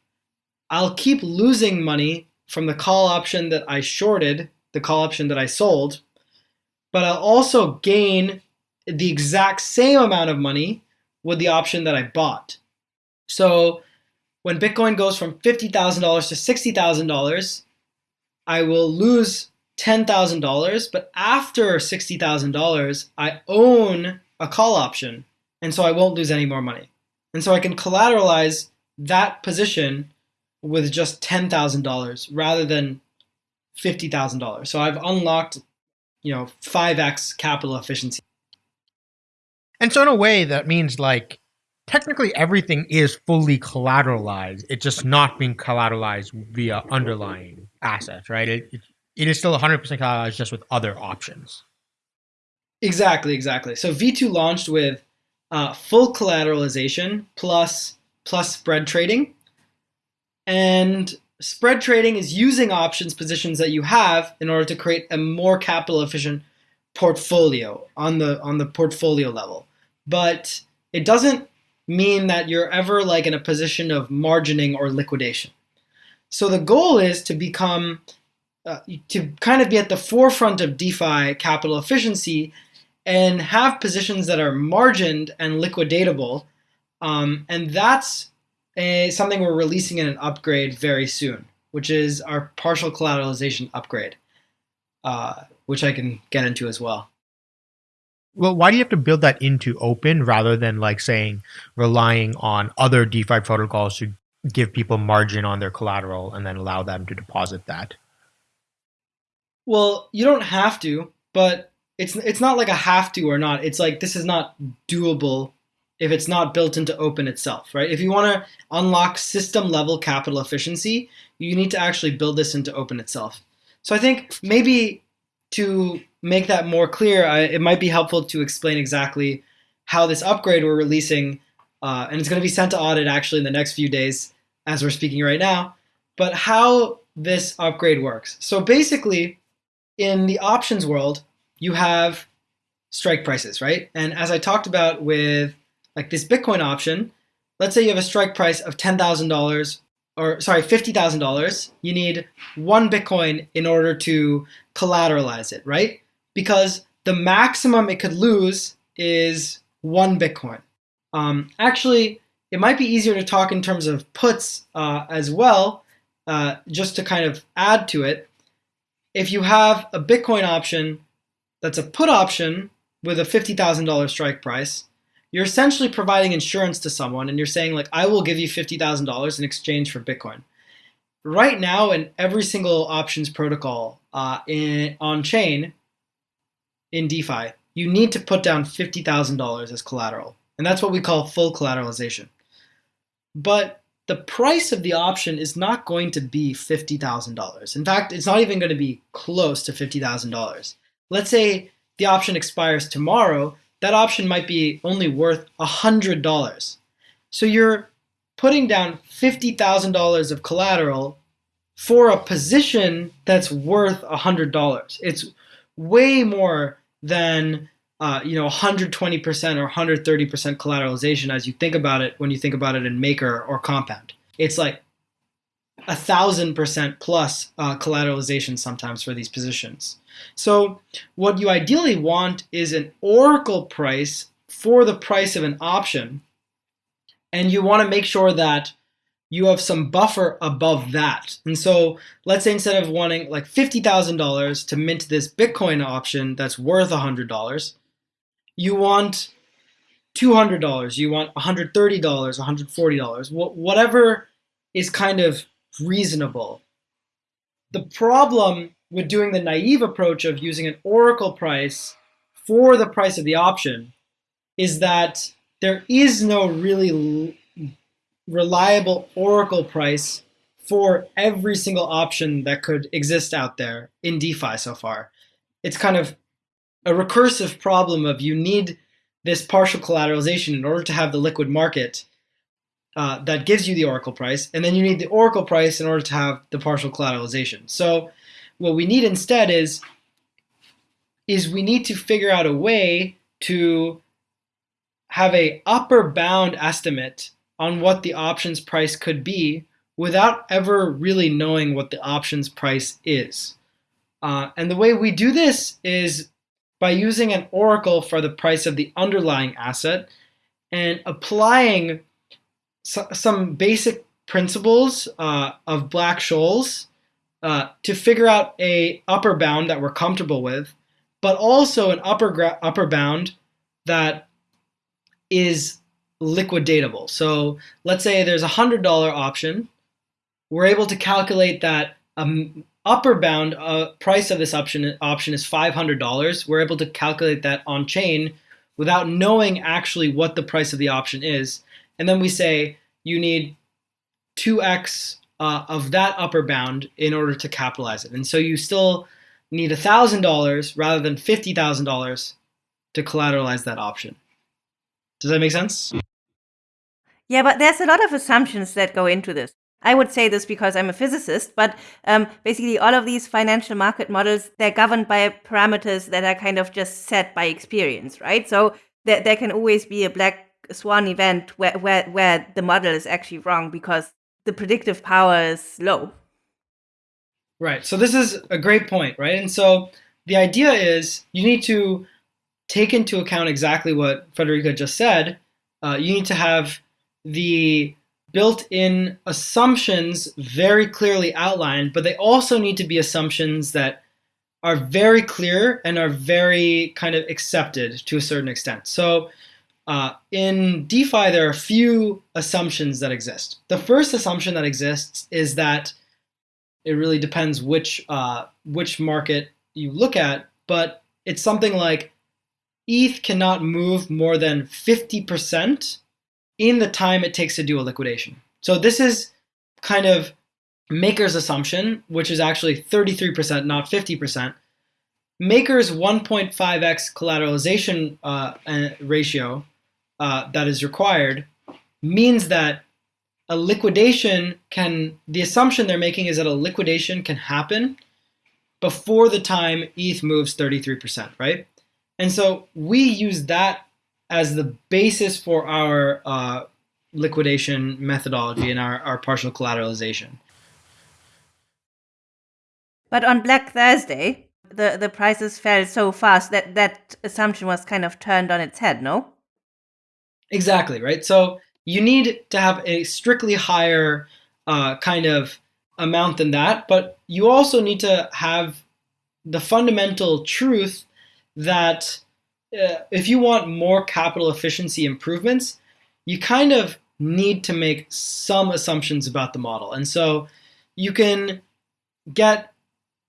I'll keep losing money from the call option that I shorted, the call option that I sold, but I'll also gain the exact same amount of money with the option that I bought. So when Bitcoin goes from $50,000 to $60,000, I will lose $10,000, but after $60,000, I own a call option, and so I won't lose any more money. And so I can collateralize that position with just $10,000 rather than $50,000. So I've unlocked, you know, 5x capital efficiency. And so in a way that means like technically everything is fully collateralized. It's just not being collateralized via underlying assets, right? It, it, it is still 100% collateralized just with other options. Exactly, exactly. So V2 launched with uh, full collateralization plus plus spread trading. And spread trading is using options positions that you have in order to create a more capital efficient portfolio on the on the portfolio level. But it doesn't mean that you're ever like in a position of margining or liquidation. So the goal is to become uh, to kind of be at the forefront of DeFi capital efficiency and have positions that are margined and liquidatable. Um, and that's a, something we're releasing in an upgrade very soon, which is our partial collateralization upgrade, uh, which I can get into as well. Well, why do you have to build that into Opyn rather than like saying relying on other DeFi protocols to give people margin on their collateral and then allow them to deposit that? Well, you don't have to, but it's it's not like a have to or not. It's like this is not doable if it's not built into Opyn itself, right? If you want to unlock system level capital efficiency, you need to actually build this into Opyn itself. So I think maybe to make that more clear, I, it might be helpful to explain exactly how this upgrade we're releasing, uh, and it's going to be sent to audit actually in the next few days as we're speaking right now, but how this upgrade works. So basically, in the options world, you have strike prices, right? And as I talked about with like this Bitcoin option, let's say you have a strike price of $10,000 or sorry, $50,000. You need one Bitcoin in order to collateralize it, right? Because the maximum it could lose is one Bitcoin. Um, actually, it might be easier to talk in terms of puts uh, as well, uh, just to kind of add to it. If you have a Bitcoin option that's a put option with a $50,000 strike price, you're essentially providing insurance to someone and you're saying like, I will give you $50,000 in exchange for Bitcoin. Right now in every single options protocol uh, in, on chain in DeFi, you need to put down $50,000 as collateral. And that's what we call full collateralization. But the price of the option is not going to be $50,000. In fact, it's not even going to be close to $50,000 let's say the option expires tomorrow, that option might be only worth $100. So you're putting down $50,000 of collateral for a position that's worth $100. It's way more than uh, you know 120% or 130% collateralization as you think about it when you think about it in maker or compound. It's like a thousand percent plus uh, collateralization sometimes for these positions. So what you ideally want is an oracle price for the price of an option. And you want to make sure that you have some buffer above that. And so let's say instead of wanting like $50,000 to mint this Bitcoin option that's worth $100, you want $200, you want $130, $140, whatever is kind of reasonable. The problem with doing the naive approach of using an oracle price for the price of the option is that there is no really reliable oracle price for every single option that could exist out there in DeFi so far. It's kind of a recursive problem of you need this partial collateralization in order to have the liquid market uh, that gives you the oracle price, and then you need the oracle price in order to have the partial collateralization. So what we need instead is is we need to figure out a way to have a upper bound estimate on what the options price could be without ever really knowing what the options price is. Uh, and the way we do this is by using an oracle for the price of the underlying asset and applying so, some basic principles uh, of Black-Scholes uh, to figure out a upper bound that we're comfortable with, but also an upper upper bound that is liquidatable. So let's say there's a hundred dollar option. We're able to calculate that um, upper bound uh, price of this option option is five hundred dollars. We're able to calculate that on chain without knowing actually what the price of the option is, and then we say you need two x uh, of that upper bound in order to capitalize it, and so you still need thousand dollars rather than fifty thousand dollars to collateralize that option. Does that make sense? Yeah, but there's a lot of assumptions that go into this. I would say this because I'm a physicist, but um, basically all of these financial market models, they're governed by parameters that are kind of just set by experience, right? So there, there can always be a black swan event where, where, where the model is actually wrong because the predictive power is low. Right. So this is a great point, right? And so the idea is you need to take into account exactly what Federica just said. Uh, you need to have the built-in assumptions very clearly outlined, but they also need to be assumptions that are very clear and are very kind of accepted to a certain extent. So uh, in DeFi, there are a few assumptions that exist. The first assumption that exists is that it really depends which uh, which market you look at, but it's something like ETH cannot move more than 50% in the time it takes to do a liquidation. So this is kind of Maker's assumption, which is actually 33%, not 50%. Maker's 1.5x collateralization uh, ratio uh, that is required means that a liquidation can, the assumption they're making is that a liquidation can happen before the time ETH moves 33%, right? And so we use that as the basis for our uh, liquidation methodology and our, our partial collateralization. But on Black Thursday, the, the prices fell so fast that that assumption was kind of turned on its head, no? Exactly, right? So you need to have a strictly higher uh, kind of amount than that, but you also need to have the fundamental truth that if you want more capital efficiency improvements, you kind of need to make some assumptions about the model. And so you can get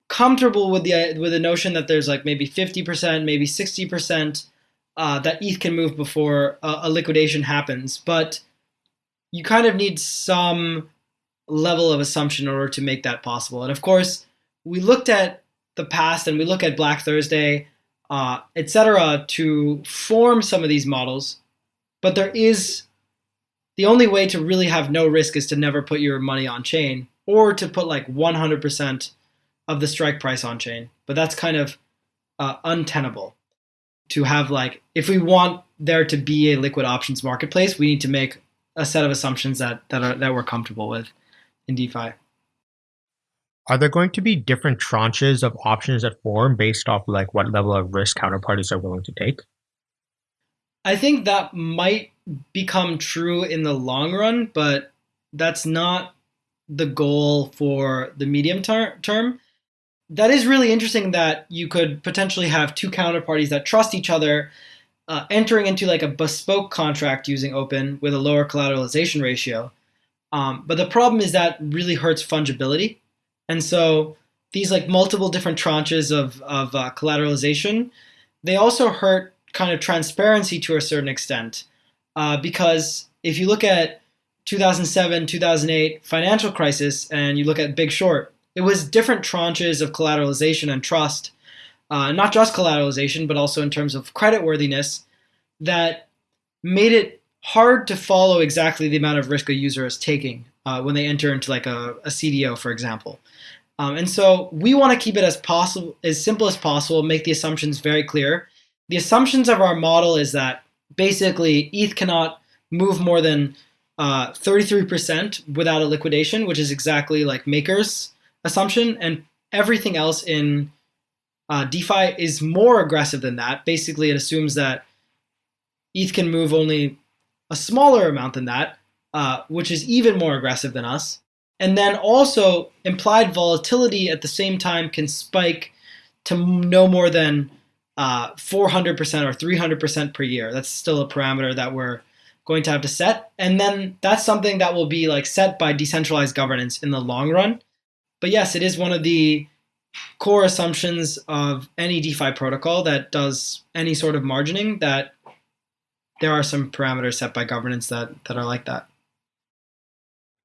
comfortable with the with the notion that there's like maybe 50%, maybe 60% uh, that ETH can move before a, a liquidation happens, but you kind of need some level of assumption in order to make that possible. And of course, we looked at the past and we look at Black Thursday uh, etc., to form some of these models. But there is the only way to really have no risk is to never put your money on chain or to put like 100% of the strike price on chain. But that's kind of uh, untenable to have like if we want there to be a liquid options marketplace, we need to make a set of assumptions that that are that we're comfortable with in DeFi. Are there going to be different tranches of options that form based off like what level of risk counterparties are willing to take? I think that might become true in the long run, but that's not the goal for the medium ter- term. That is really interesting that you could potentially have two counterparties that trust each other uh, entering into like a bespoke contract using Opyn with a lower collateralization ratio. Um, but the problem is that really hurts fungibility. And so these like multiple different tranches of, of uh, collateralization, they also hurt kind of transparency to a certain extent. Uh, because if you look at 2007, 2008 financial crisis and you look at Big Short, it was different tranches of collateralization and trust, uh, not just collateralization, but also in terms of creditworthiness that made it hard to follow exactly the amount of risk a user is taking uh, when they enter into like a, a CDO, for example. Um, and so we want to keep it as possible, as simple as possible, make the assumptions very clear. The assumptions of our model is that basically ETH cannot move more than uh, 33% without a liquidation, which is exactly like Maker's assumption. And everything else in uh, DeFi is more aggressive than that. Basically, it assumes that ETH can move only a smaller amount than that, uh, which is even more aggressive than us. And then also, implied volatility at the same time can spike to no more than uh, 400% or 300% per year. That's still a parameter that we're going to have to set. And then that's something that will be like set by decentralized governance in the long run. But yes, it is one of the core assumptions of any DeFi protocol that does any sort of margining that there are some parameters set by governance that, that are like that.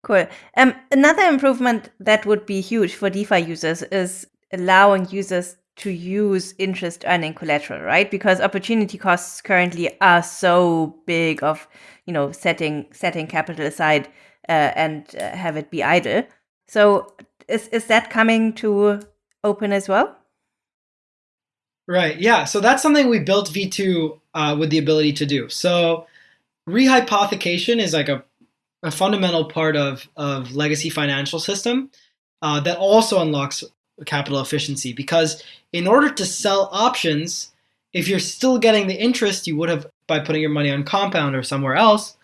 Cool. Um, another improvement that would be huge for DeFi users is allowing users to use interest earning collateral, right? Because opportunity costs currently are so big of, you know, setting setting capital aside uh, and uh, have it be idle. So is is that coming to Opyn as well? Right. Yeah. So that's something we built V2 uh, with the ability to do. So rehypothecation is like a, a fundamental part of, of legacy financial system uh, that also unlocks capital efficiency because in order to sell options, if you're still getting the interest you would have by putting your money on compound or somewhere else,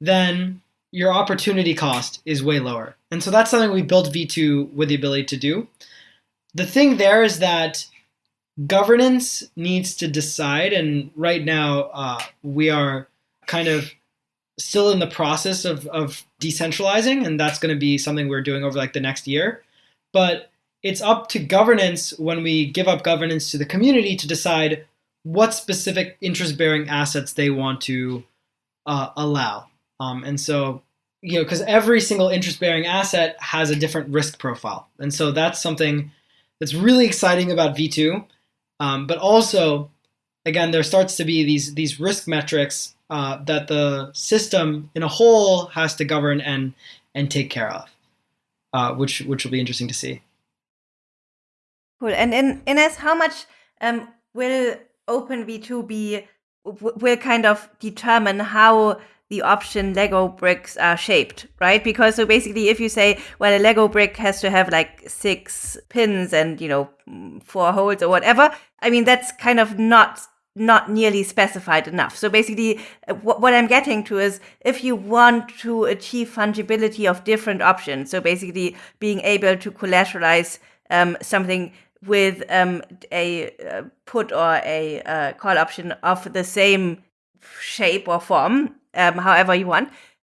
then your opportunity cost is way lower. And so that's something we built V2 with the ability to do. The thing there is that governance needs to decide, and right now uh, we are kind of still in the process of, of decentralizing, and that's going to be something we're doing over like the next year. But it's up to governance when we give up governance to the community to decide what specific interest bearing assets they want to uh, allow. Um, and so, you know, because every single interest bearing asset has a different risk profile. And so that's something that's really exciting about V2. Um, but also, again, there starts to be these, these risk metrics uh, that the system in a whole has to govern and, and take care of, uh, which, which will be interesting to see. Cool. And in Ines, how much um, will Opyn V2 be will kind of determine how the option Lego bricks are shaped, right? Because so basically, if you say, well, a Lego brick has to have like six pins and you know four holes or whatever, I mean that's kind of not not nearly specified enough. So basically, uh, what I'm getting to is if you want to achieve fungibility of different options, so basically being able to collateralize um, something with um, a uh, put or a uh, call option of the same shape or form, um, however you want,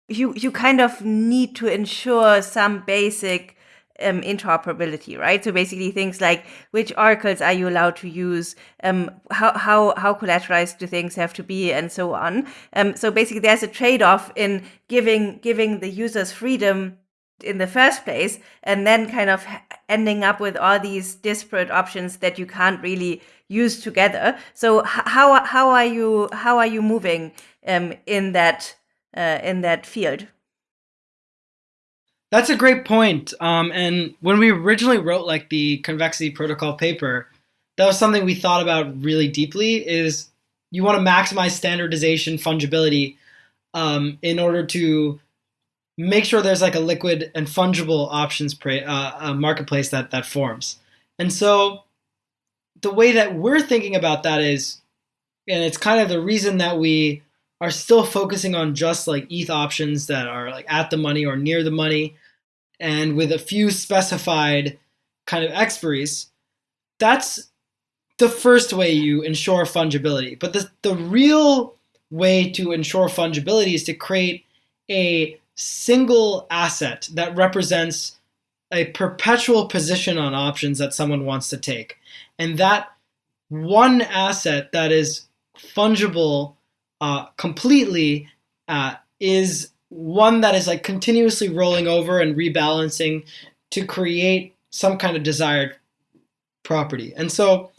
you you kind of need to ensure some basic um, interoperability, right? So basically, things like which oracles are you allowed to use, um, how how how collateralized do things have to be, and so on. Um, so basically, there's a trade off in giving giving the users freedom in the first place and then kind of ending up with all these disparate options that you can't really use together so how how are you how are you moving um, in that uh, in that field that's a great point um, and when we originally wrote like the convexity protocol paper that was something we thought about really deeply is you want to maximize standardization fungibility um, in order to make sure there's like a liquid and fungible options pra- uh, marketplace that that forms. And so the way that we're thinking about that is, and it's kind of the reason that we are still focusing on just like ETH options that are like at the money or near the money, and with a few specified kind of expiries. That's the first way you ensure fungibility. But the, the real way to ensure fungibility is to create a single asset that represents a perpetual position on options that someone wants to take. And that one asset that is fungible uh, completely uh, is one that is like continuously rolling over and rebalancing to create some kind of desired property. And so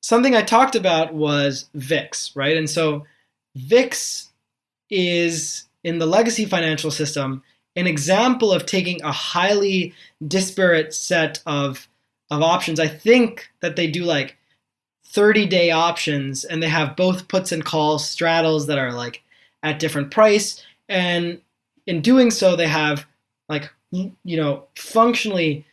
something I talked about was VIX, right? And so VIX is in the legacy financial system an example of taking a highly disparate set of of options. I think that they do like 30 day options and they have both puts and calls straddles that are like at different price and in doing so, they have like you know functionally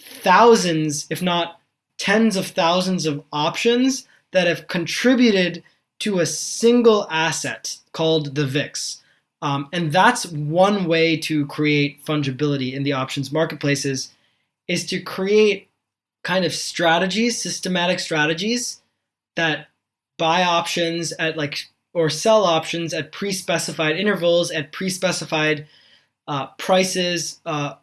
thousands, if not tens of thousands of options that have contributed to a single asset called the VIX. Um, and that's one way to create fungibility in the options marketplaces is to create kind of strategies, systematic strategies that buy options at like or sell options at pre-specified intervals at pre-specified uh, prices uh,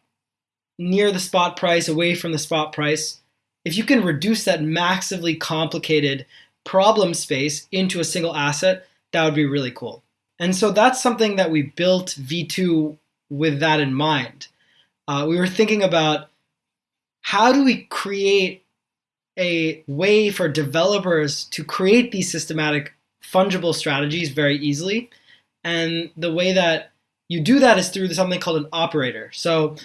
near the spot price, away from the spot price. If you can reduce that massively complicated problem space into a single asset, that would be really cool. And so that's something that we built V2 with that in mind. Uh, we were thinking about how do we create a way for developers to create these systematic fungible strategies very easily. And the way that you do that is through something called an operator. So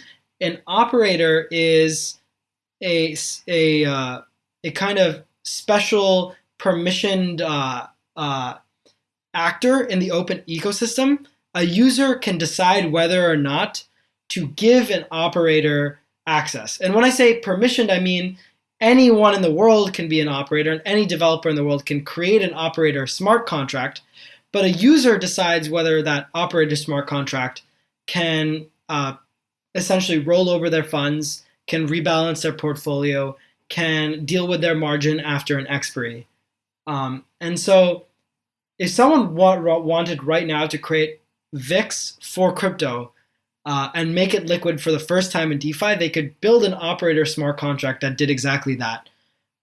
an operator is a, a, uh, a kind of special permissioned uh, uh, actor in the Opyn ecosystem. A user can decide whether or not to give an operator access. And when I say permissioned, I mean anyone in the world can be an operator and any developer in the world can create an operator smart contract, but a user decides whether that operator smart contract can uh, essentially roll over their funds, can rebalance their portfolio, can deal with their margin after an expiry. Um, and so if someone wa wanted right now to create VIX for crypto, uh, and make it liquid for the first time in DeFi, they could build an operator smart contract that did exactly that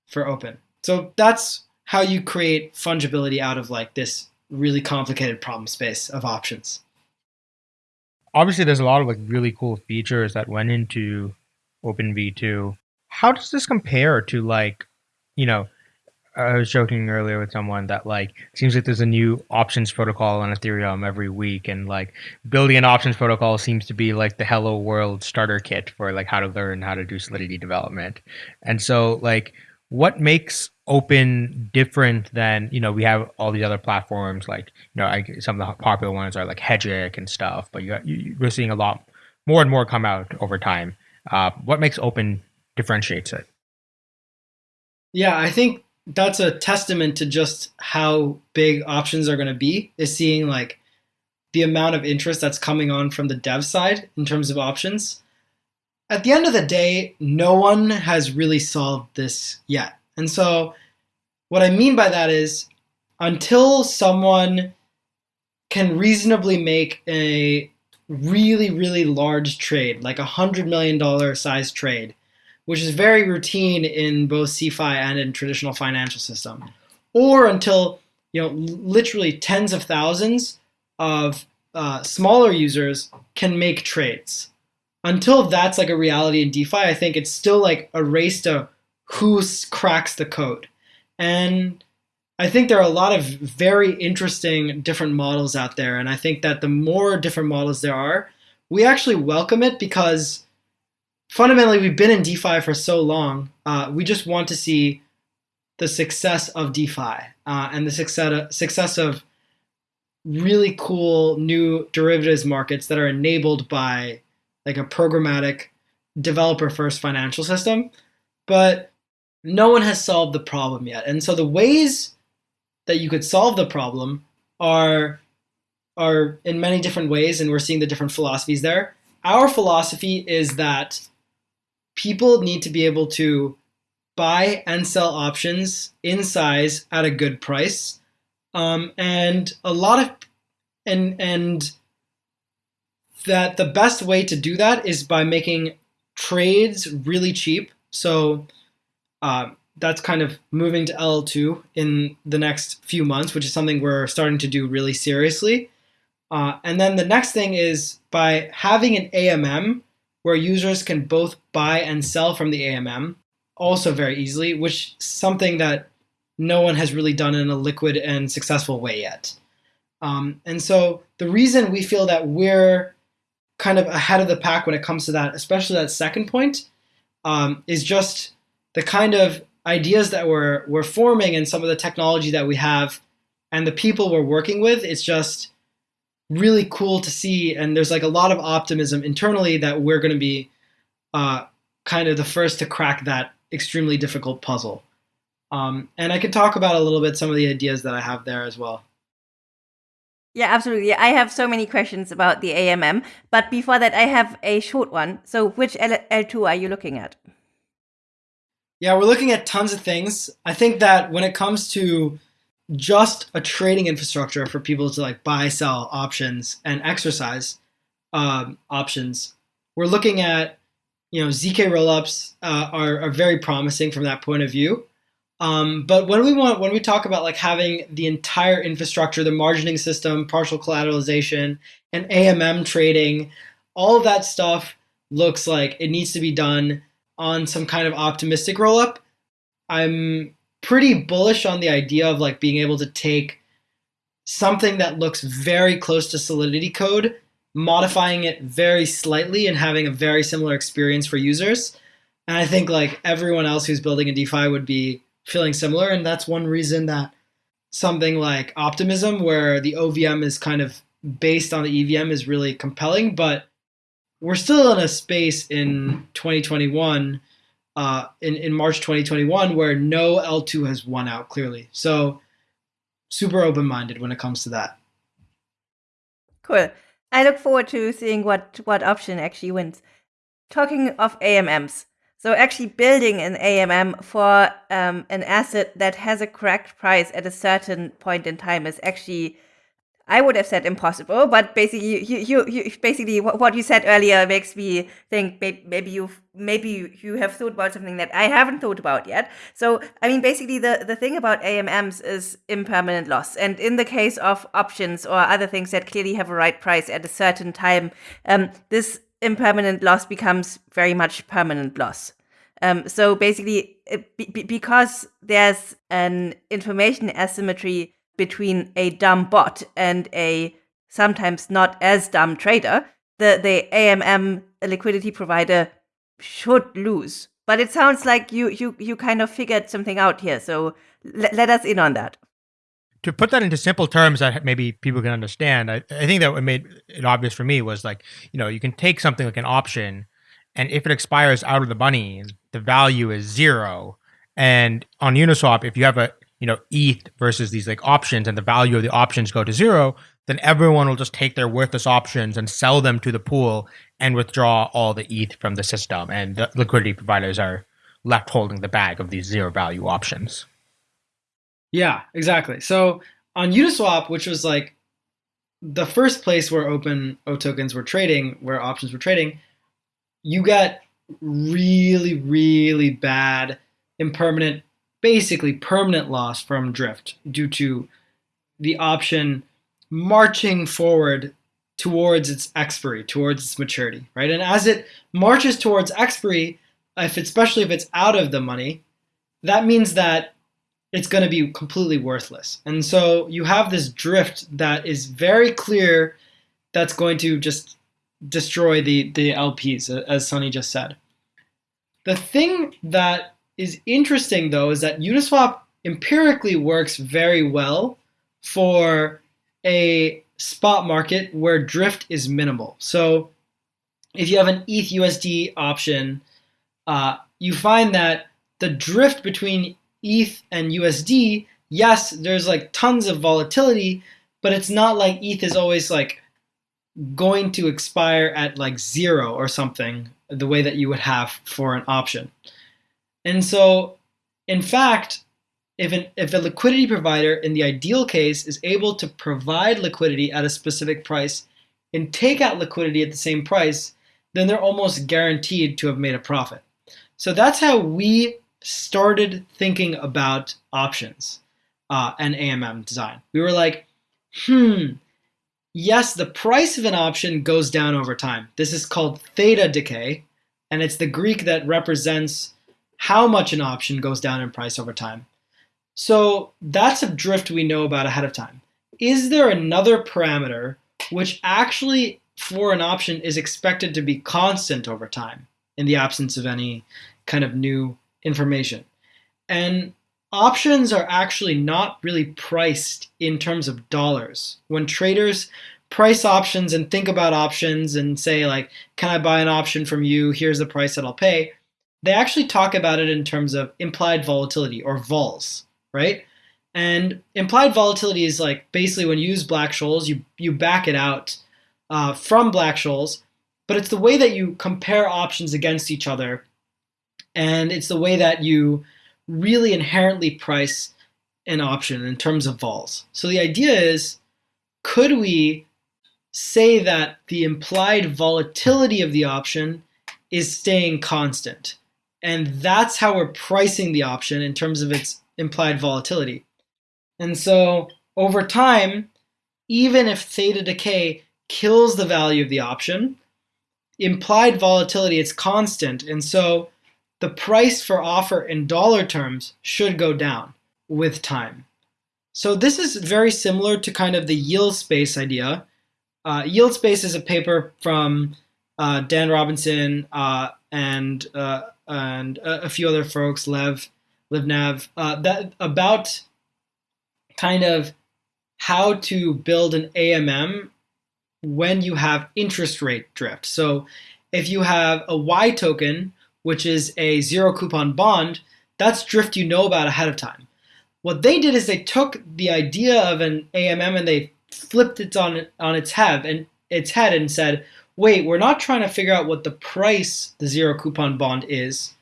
for Opyn. So that's how you create fungibility out of like this really complicated problem space of options. Obviously, there's a lot of like really cool features that went into Opyn V2. How does this compare to like, you know, I was joking earlier with someone that like seems like there's a new options protocol on Ethereum every week, and like building an options protocol seems to be like the hello world starter kit for like how to learn how to do Solidity development. And so like what makes Opyn different than you know we have all these other platforms like you know I, some of the popular ones are like Hegic and stuff, but you, you we're seeing a lot more and more come out over time. Uh, what makes Opyn differentiates it? Yeah, I think that's a testament to just how big options are going to be is seeing like the amount of interest that's coming on from the dev side in terms of options. At the end of the day, no one has really solved this yet. And so what I mean by that is until someone can reasonably make a really, really large trade, like a $100 million size trade, which is very routine in both CeFi and in traditional financial system, or until you know literally tens of thousands of uh, smaller users can make trades. Until that's like a reality in DeFi, I think it's still like a race to who cracks the code. And I think there are a lot of very interesting different models out there. And I think that the more different models there are, we actually welcome it because fundamentally, we've been in DeFi for so long. Uh, we just want to see the success of DeFi uh, and the success success of really cool new derivatives markets that are enabled by like a programmatic developer first financial system. But no one has solved the problem yet. And so the ways that you could solve the problem are are in many different ways and we're seeing the different philosophies there. Our philosophy is that people need to be able to buy and sell options in size at a good price. Um, and a lot of and and that the best way to do that is by making trades really cheap. So uh, that's kind of moving to L2 in the next few months, which is something we're starting to do really seriously. Uh, and then the next thing is by having an AMM where users can both buy and sell from the AMM also very easily, which something that no one has really done in a liquid and successful way yet. Um, and so the reason we feel that we're kind of ahead of the pack when it comes to that, especially that second point, um, is just the kind of ideas that we're we're forming and some of the technology that we have and the people we're working with. It's just really cool to see. And there's like a lot of optimism internally that we're going to be uh, kind of the first to crack that extremely difficult puzzle. Um, and I can talk about a little bit some of the ideas that I have there as well. Yeah, absolutely. I have so many questions about the AMM, but before that, I have a short one. So, which L- L2 are you looking at? Yeah, we're looking at tons of things. I think that when it comes to just a trading infrastructure for people to like buy, sell options and exercise um, options, we're looking at you know zk rollups uh, are, are very promising from that point of view. Um, but when we want, when we talk about like having the entire infrastructure, the margining system, partial collateralization, and AMM trading, all of that stuff looks like it needs to be done on some kind of optimistic rollup. I'm pretty bullish on the idea of like being able to take something that looks very close to Solidity code, modifying it very slightly, and having a very similar experience for users. And I think like everyone else who's building a DeFi would be feeling similar. And that's one reason that something like Optimism, where the OVM is kind of based on the EVM, is really compelling. But we're still in a space in 2021, uh, in, in March 2021, where no L2 has won out clearly. So super open minded when it comes to that. Cool. I look forward to seeing what, what option actually wins. Talking of AMMs, so actually building an AMM for um, an asset that has a correct price at a certain point in time is actually, I would have said impossible. But basically, you, you, you basically what you said earlier makes me think maybe you maybe you have thought about something that I haven't thought about yet. So I mean, basically, the the thing about AMMs is impermanent loss, and in the case of options or other things that clearly have a right price at a certain time, um, this impermanent loss becomes very much permanent loss. Um, so basically, b- because there's an information asymmetry between a dumb bot and a sometimes not as dumb trader, the, the AMM liquidity provider should lose. But it sounds like you, you, you kind of figured something out here. So let us in on that to put that into simple terms that maybe people can understand, I, I think that what made it obvious for me was like, you know, you can take something like an option, and if it expires out of the money, the value is zero. And on Uniswap, if you have a you know ETH versus these like options, and the value of the options go to zero, then everyone will just take their worthless options and sell them to the pool and withdraw all the ETH from the system, and the liquidity providers are left holding the bag of these zero value options. Yeah, exactly. So on Uniswap, which was like the first place where open O tokens were trading, where options were trading, you got really, really bad, impermanent, basically permanent loss from drift due to the option marching forward towards its expiry, towards its maturity, right? And as it marches towards expiry, if especially if it's out of the money, that means that it's going to be completely worthless. And so you have this drift that is very clear that's going to just destroy the, the LPs, as Sunny just said. The thing that is interesting, though, is that Uniswap empirically works very well for a spot market where drift is minimal. So if you have an ETH USD option, uh, you find that the drift between ETH and USD, yes, there's like tons of volatility, but it's not like ETH is always like going to expire at like zero or something the way that you would have for an option. And so, in fact, if, an, if a liquidity provider in the ideal case is able to provide liquidity at a specific price and take out liquidity at the same price, then they're almost guaranteed to have made a profit. So that's how we started thinking about options uh, and AMM design. We were like, hmm, yes, the price of an option goes down over time. This is called theta decay, and it's the Greek that represents how much an option goes down in price over time. So that's a drift we know about ahead of time. Is there another parameter which actually for an option is expected to be constant over time in the absence of any kind of new information. And options are actually not really priced in terms of dollars. When traders price options and think about options and say like, can I buy an option from you? Here's the price that I'll pay. They actually talk about it in terms of implied volatility or vols, right? And implied volatility is like basically when you use Black-Scholes, you you back it out uh, from Black-Scholes, but it's the way that you compare options against each other, and it's the way that you really inherently price an option in terms of vols. So the idea is, could we say that the implied volatility of the option is staying constant? And that's how we're pricing the option in terms of its implied volatility. And so over time, even if theta decay kills the value of the option, implied volatility is constant. And so the price for offer in dollar terms should go down with time. So this is very similar to kind of the yield space idea. Uh, yield space is a paper from uh, Dan Robinson uh, and uh, and a, a, few other folks, Lev, Livnev, uh, that about kind of how to build an AMM when you have interest rate drift. So if you have a Y token, which is a zero coupon bond, that's drift you know about ahead of time. What they did is they took the idea of an AMM and they flipped it on on its head and its head and said, "Wait, we're not trying to figure out what the price the zero coupon bond is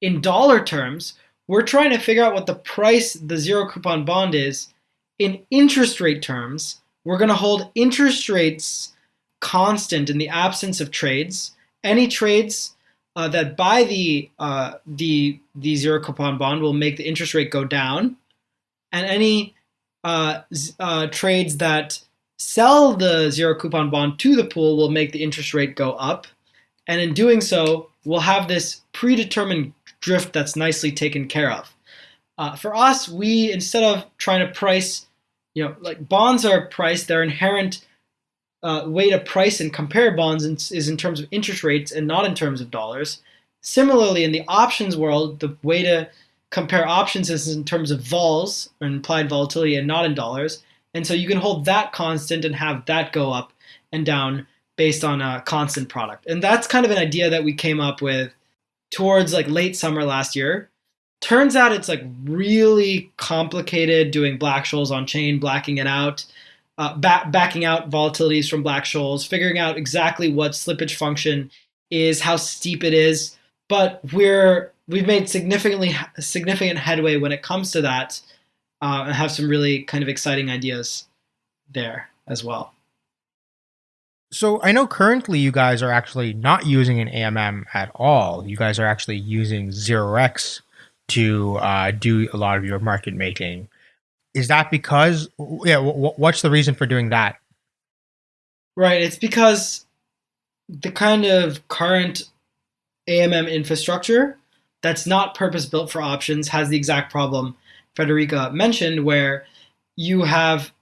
in dollar terms. We're trying to figure out what the price the zero coupon bond is in interest rate terms. We're going to hold interest rates constant in the absence of trades. Any trades uh, that buy the uh, the the zero coupon bond will make the interest rate go down, and any uh, uh, trades that sell the zero coupon bond to the pool will make the interest rate go up, and in doing so, we'll have this predetermined drift that's nicely taken care of. Uh, for us, we instead of trying to price, you know, like bonds are priced, their inherent uh, way to price and compare bonds is in terms of interest rates and not in terms of dollars. Similarly, in the options world, the way to compare options is in terms of vols, or implied volatility, and not in dollars. And so you can hold that constant and have that go up and down based on a constant product. And that's kind of an idea that we came up with towards like late summer last year. Turns out it's like really complicated doing Black-Scholes on chain, blacking it out uh, back, backing out volatilities from Black-Scholes, figuring out exactly what slippage function is, how steep it is. But we're we've made significantly significant headway when it comes to that, uh, and have some really kind of exciting ideas there as well. So I know currently you guys are actually not using an AMM at all. You guys are actually using 0x to uh, do a lot of your market making is that because yeah what's the reason for doing that right it's because the kind of current amm infrastructure that's not purpose built for options has the exact problem Friederike mentioned where you have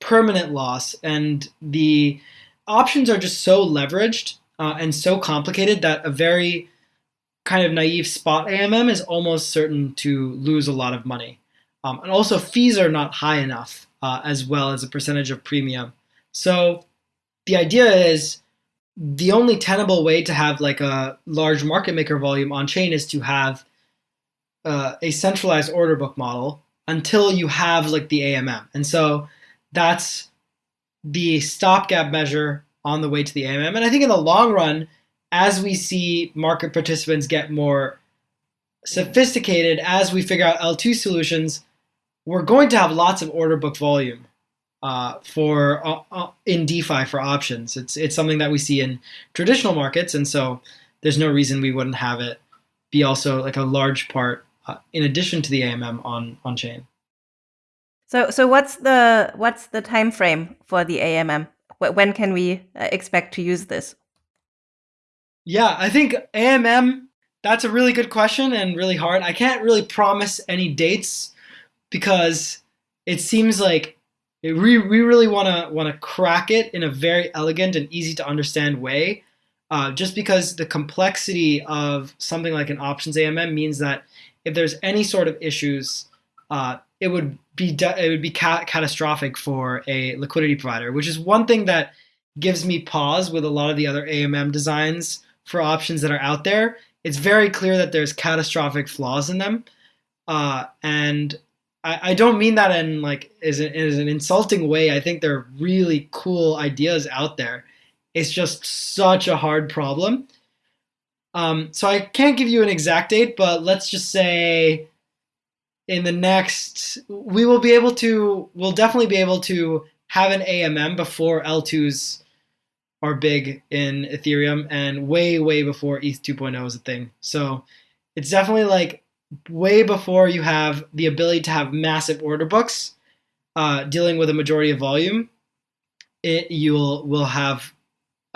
permanent loss and the options are just so leveraged uh, and so complicated that a very kind of naive spot amm is almost certain to lose a lot of money um, and also fees are not high enough uh, as well as a percentage of premium. So the idea is the only tenable way to have like a large market maker volume on chain is to have uh, a centralized order book model until you have like the AMM. And so that's the stopgap measure on the way to the AMM. And I think in the long run, as we see market participants get more sophisticated, as we figure out L2 solutions, we're going to have lots of order book volume uh, for uh, uh, in DeFi for options. It's it's something that we see in traditional markets, and so there's no reason we wouldn't have it be also like a large part uh, in addition to the AMM on on chain. So so what's the what's the time frame for the AMM? When can we uh, expect to use this? Yeah, I think AMM. That's a really good question and really hard. I can't really promise any dates because it seems like it, we, we really want to want to crack it in a very elegant and easy to understand way. Uh, just because the complexity of something like an options AMM means that if there's any sort of issues, uh, it would be it would be ca- catastrophic for a liquidity provider, which is one thing that gives me pause with a lot of the other AMM designs for options that are out there. It's very clear that there's catastrophic flaws in them. Uh, and I, I don't mean that in like is an, is an insulting way. I think there are really cool ideas out there. It's just such a hard problem. Um, so I can't give you an exact date, but let's just say in the next, we will be able to, we'll definitely be able to have an AMM before L2s are big in Ethereum and way, way before ETH 2.0 is a thing. So it's definitely like way before you have the ability to have massive order books uh, dealing with a majority of volume. It you'll will have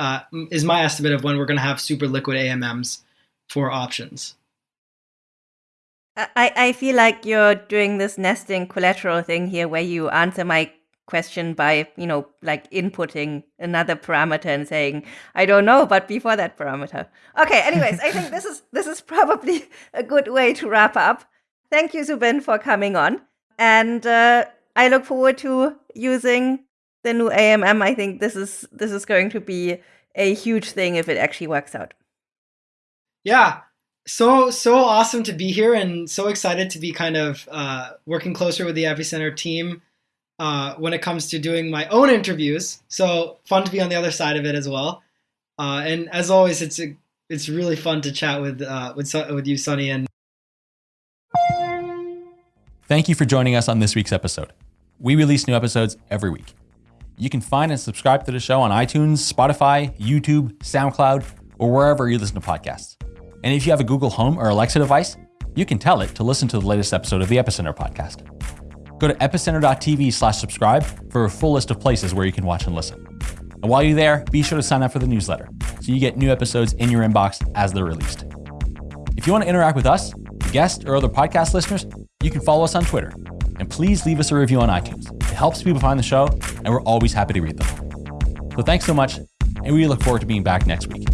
uh, is my estimate of when we're going to have super liquid AMMs for options. I, I feel like you're doing this nesting collateral thing here where you answer my question by, you know, like inputting another parameter and saying, I don't know, but before that parameter. Okay, anyways, I think this is this is probably a good way to wrap up. Thank you, Zubin, for coming on. And uh, I look forward to using the new AMM. I think this is this is going to be a huge thing if it actually works out. Yeah, so so awesome to be here and so excited to be kind of uh, working closer with the epicenter team uh, when it comes to doing my own interviews so fun to be on the other side of it as well uh, and as always it's a, it's really fun to chat with uh, with with you Sunny and thank you for joining us on this week's episode we release new episodes every week you can find and subscribe to the show on iTunes, Spotify, YouTube, SoundCloud, or wherever you listen to podcasts. And if you have a Google Home or Alexa device, you can tell it to listen to the latest episode of the Epicenter podcast. Go to epicenter.tv slash subscribe for a full list of places where you can watch and listen. And while you're there, be sure to sign up for the newsletter so you get new episodes in your inbox as they're released. If you want to interact with us, guests, or other podcast listeners, you can follow us on Twitter. And please leave us a review on iTunes. It helps people find the show, and we're always happy to read them. So thanks so much, and we look forward to being back next week.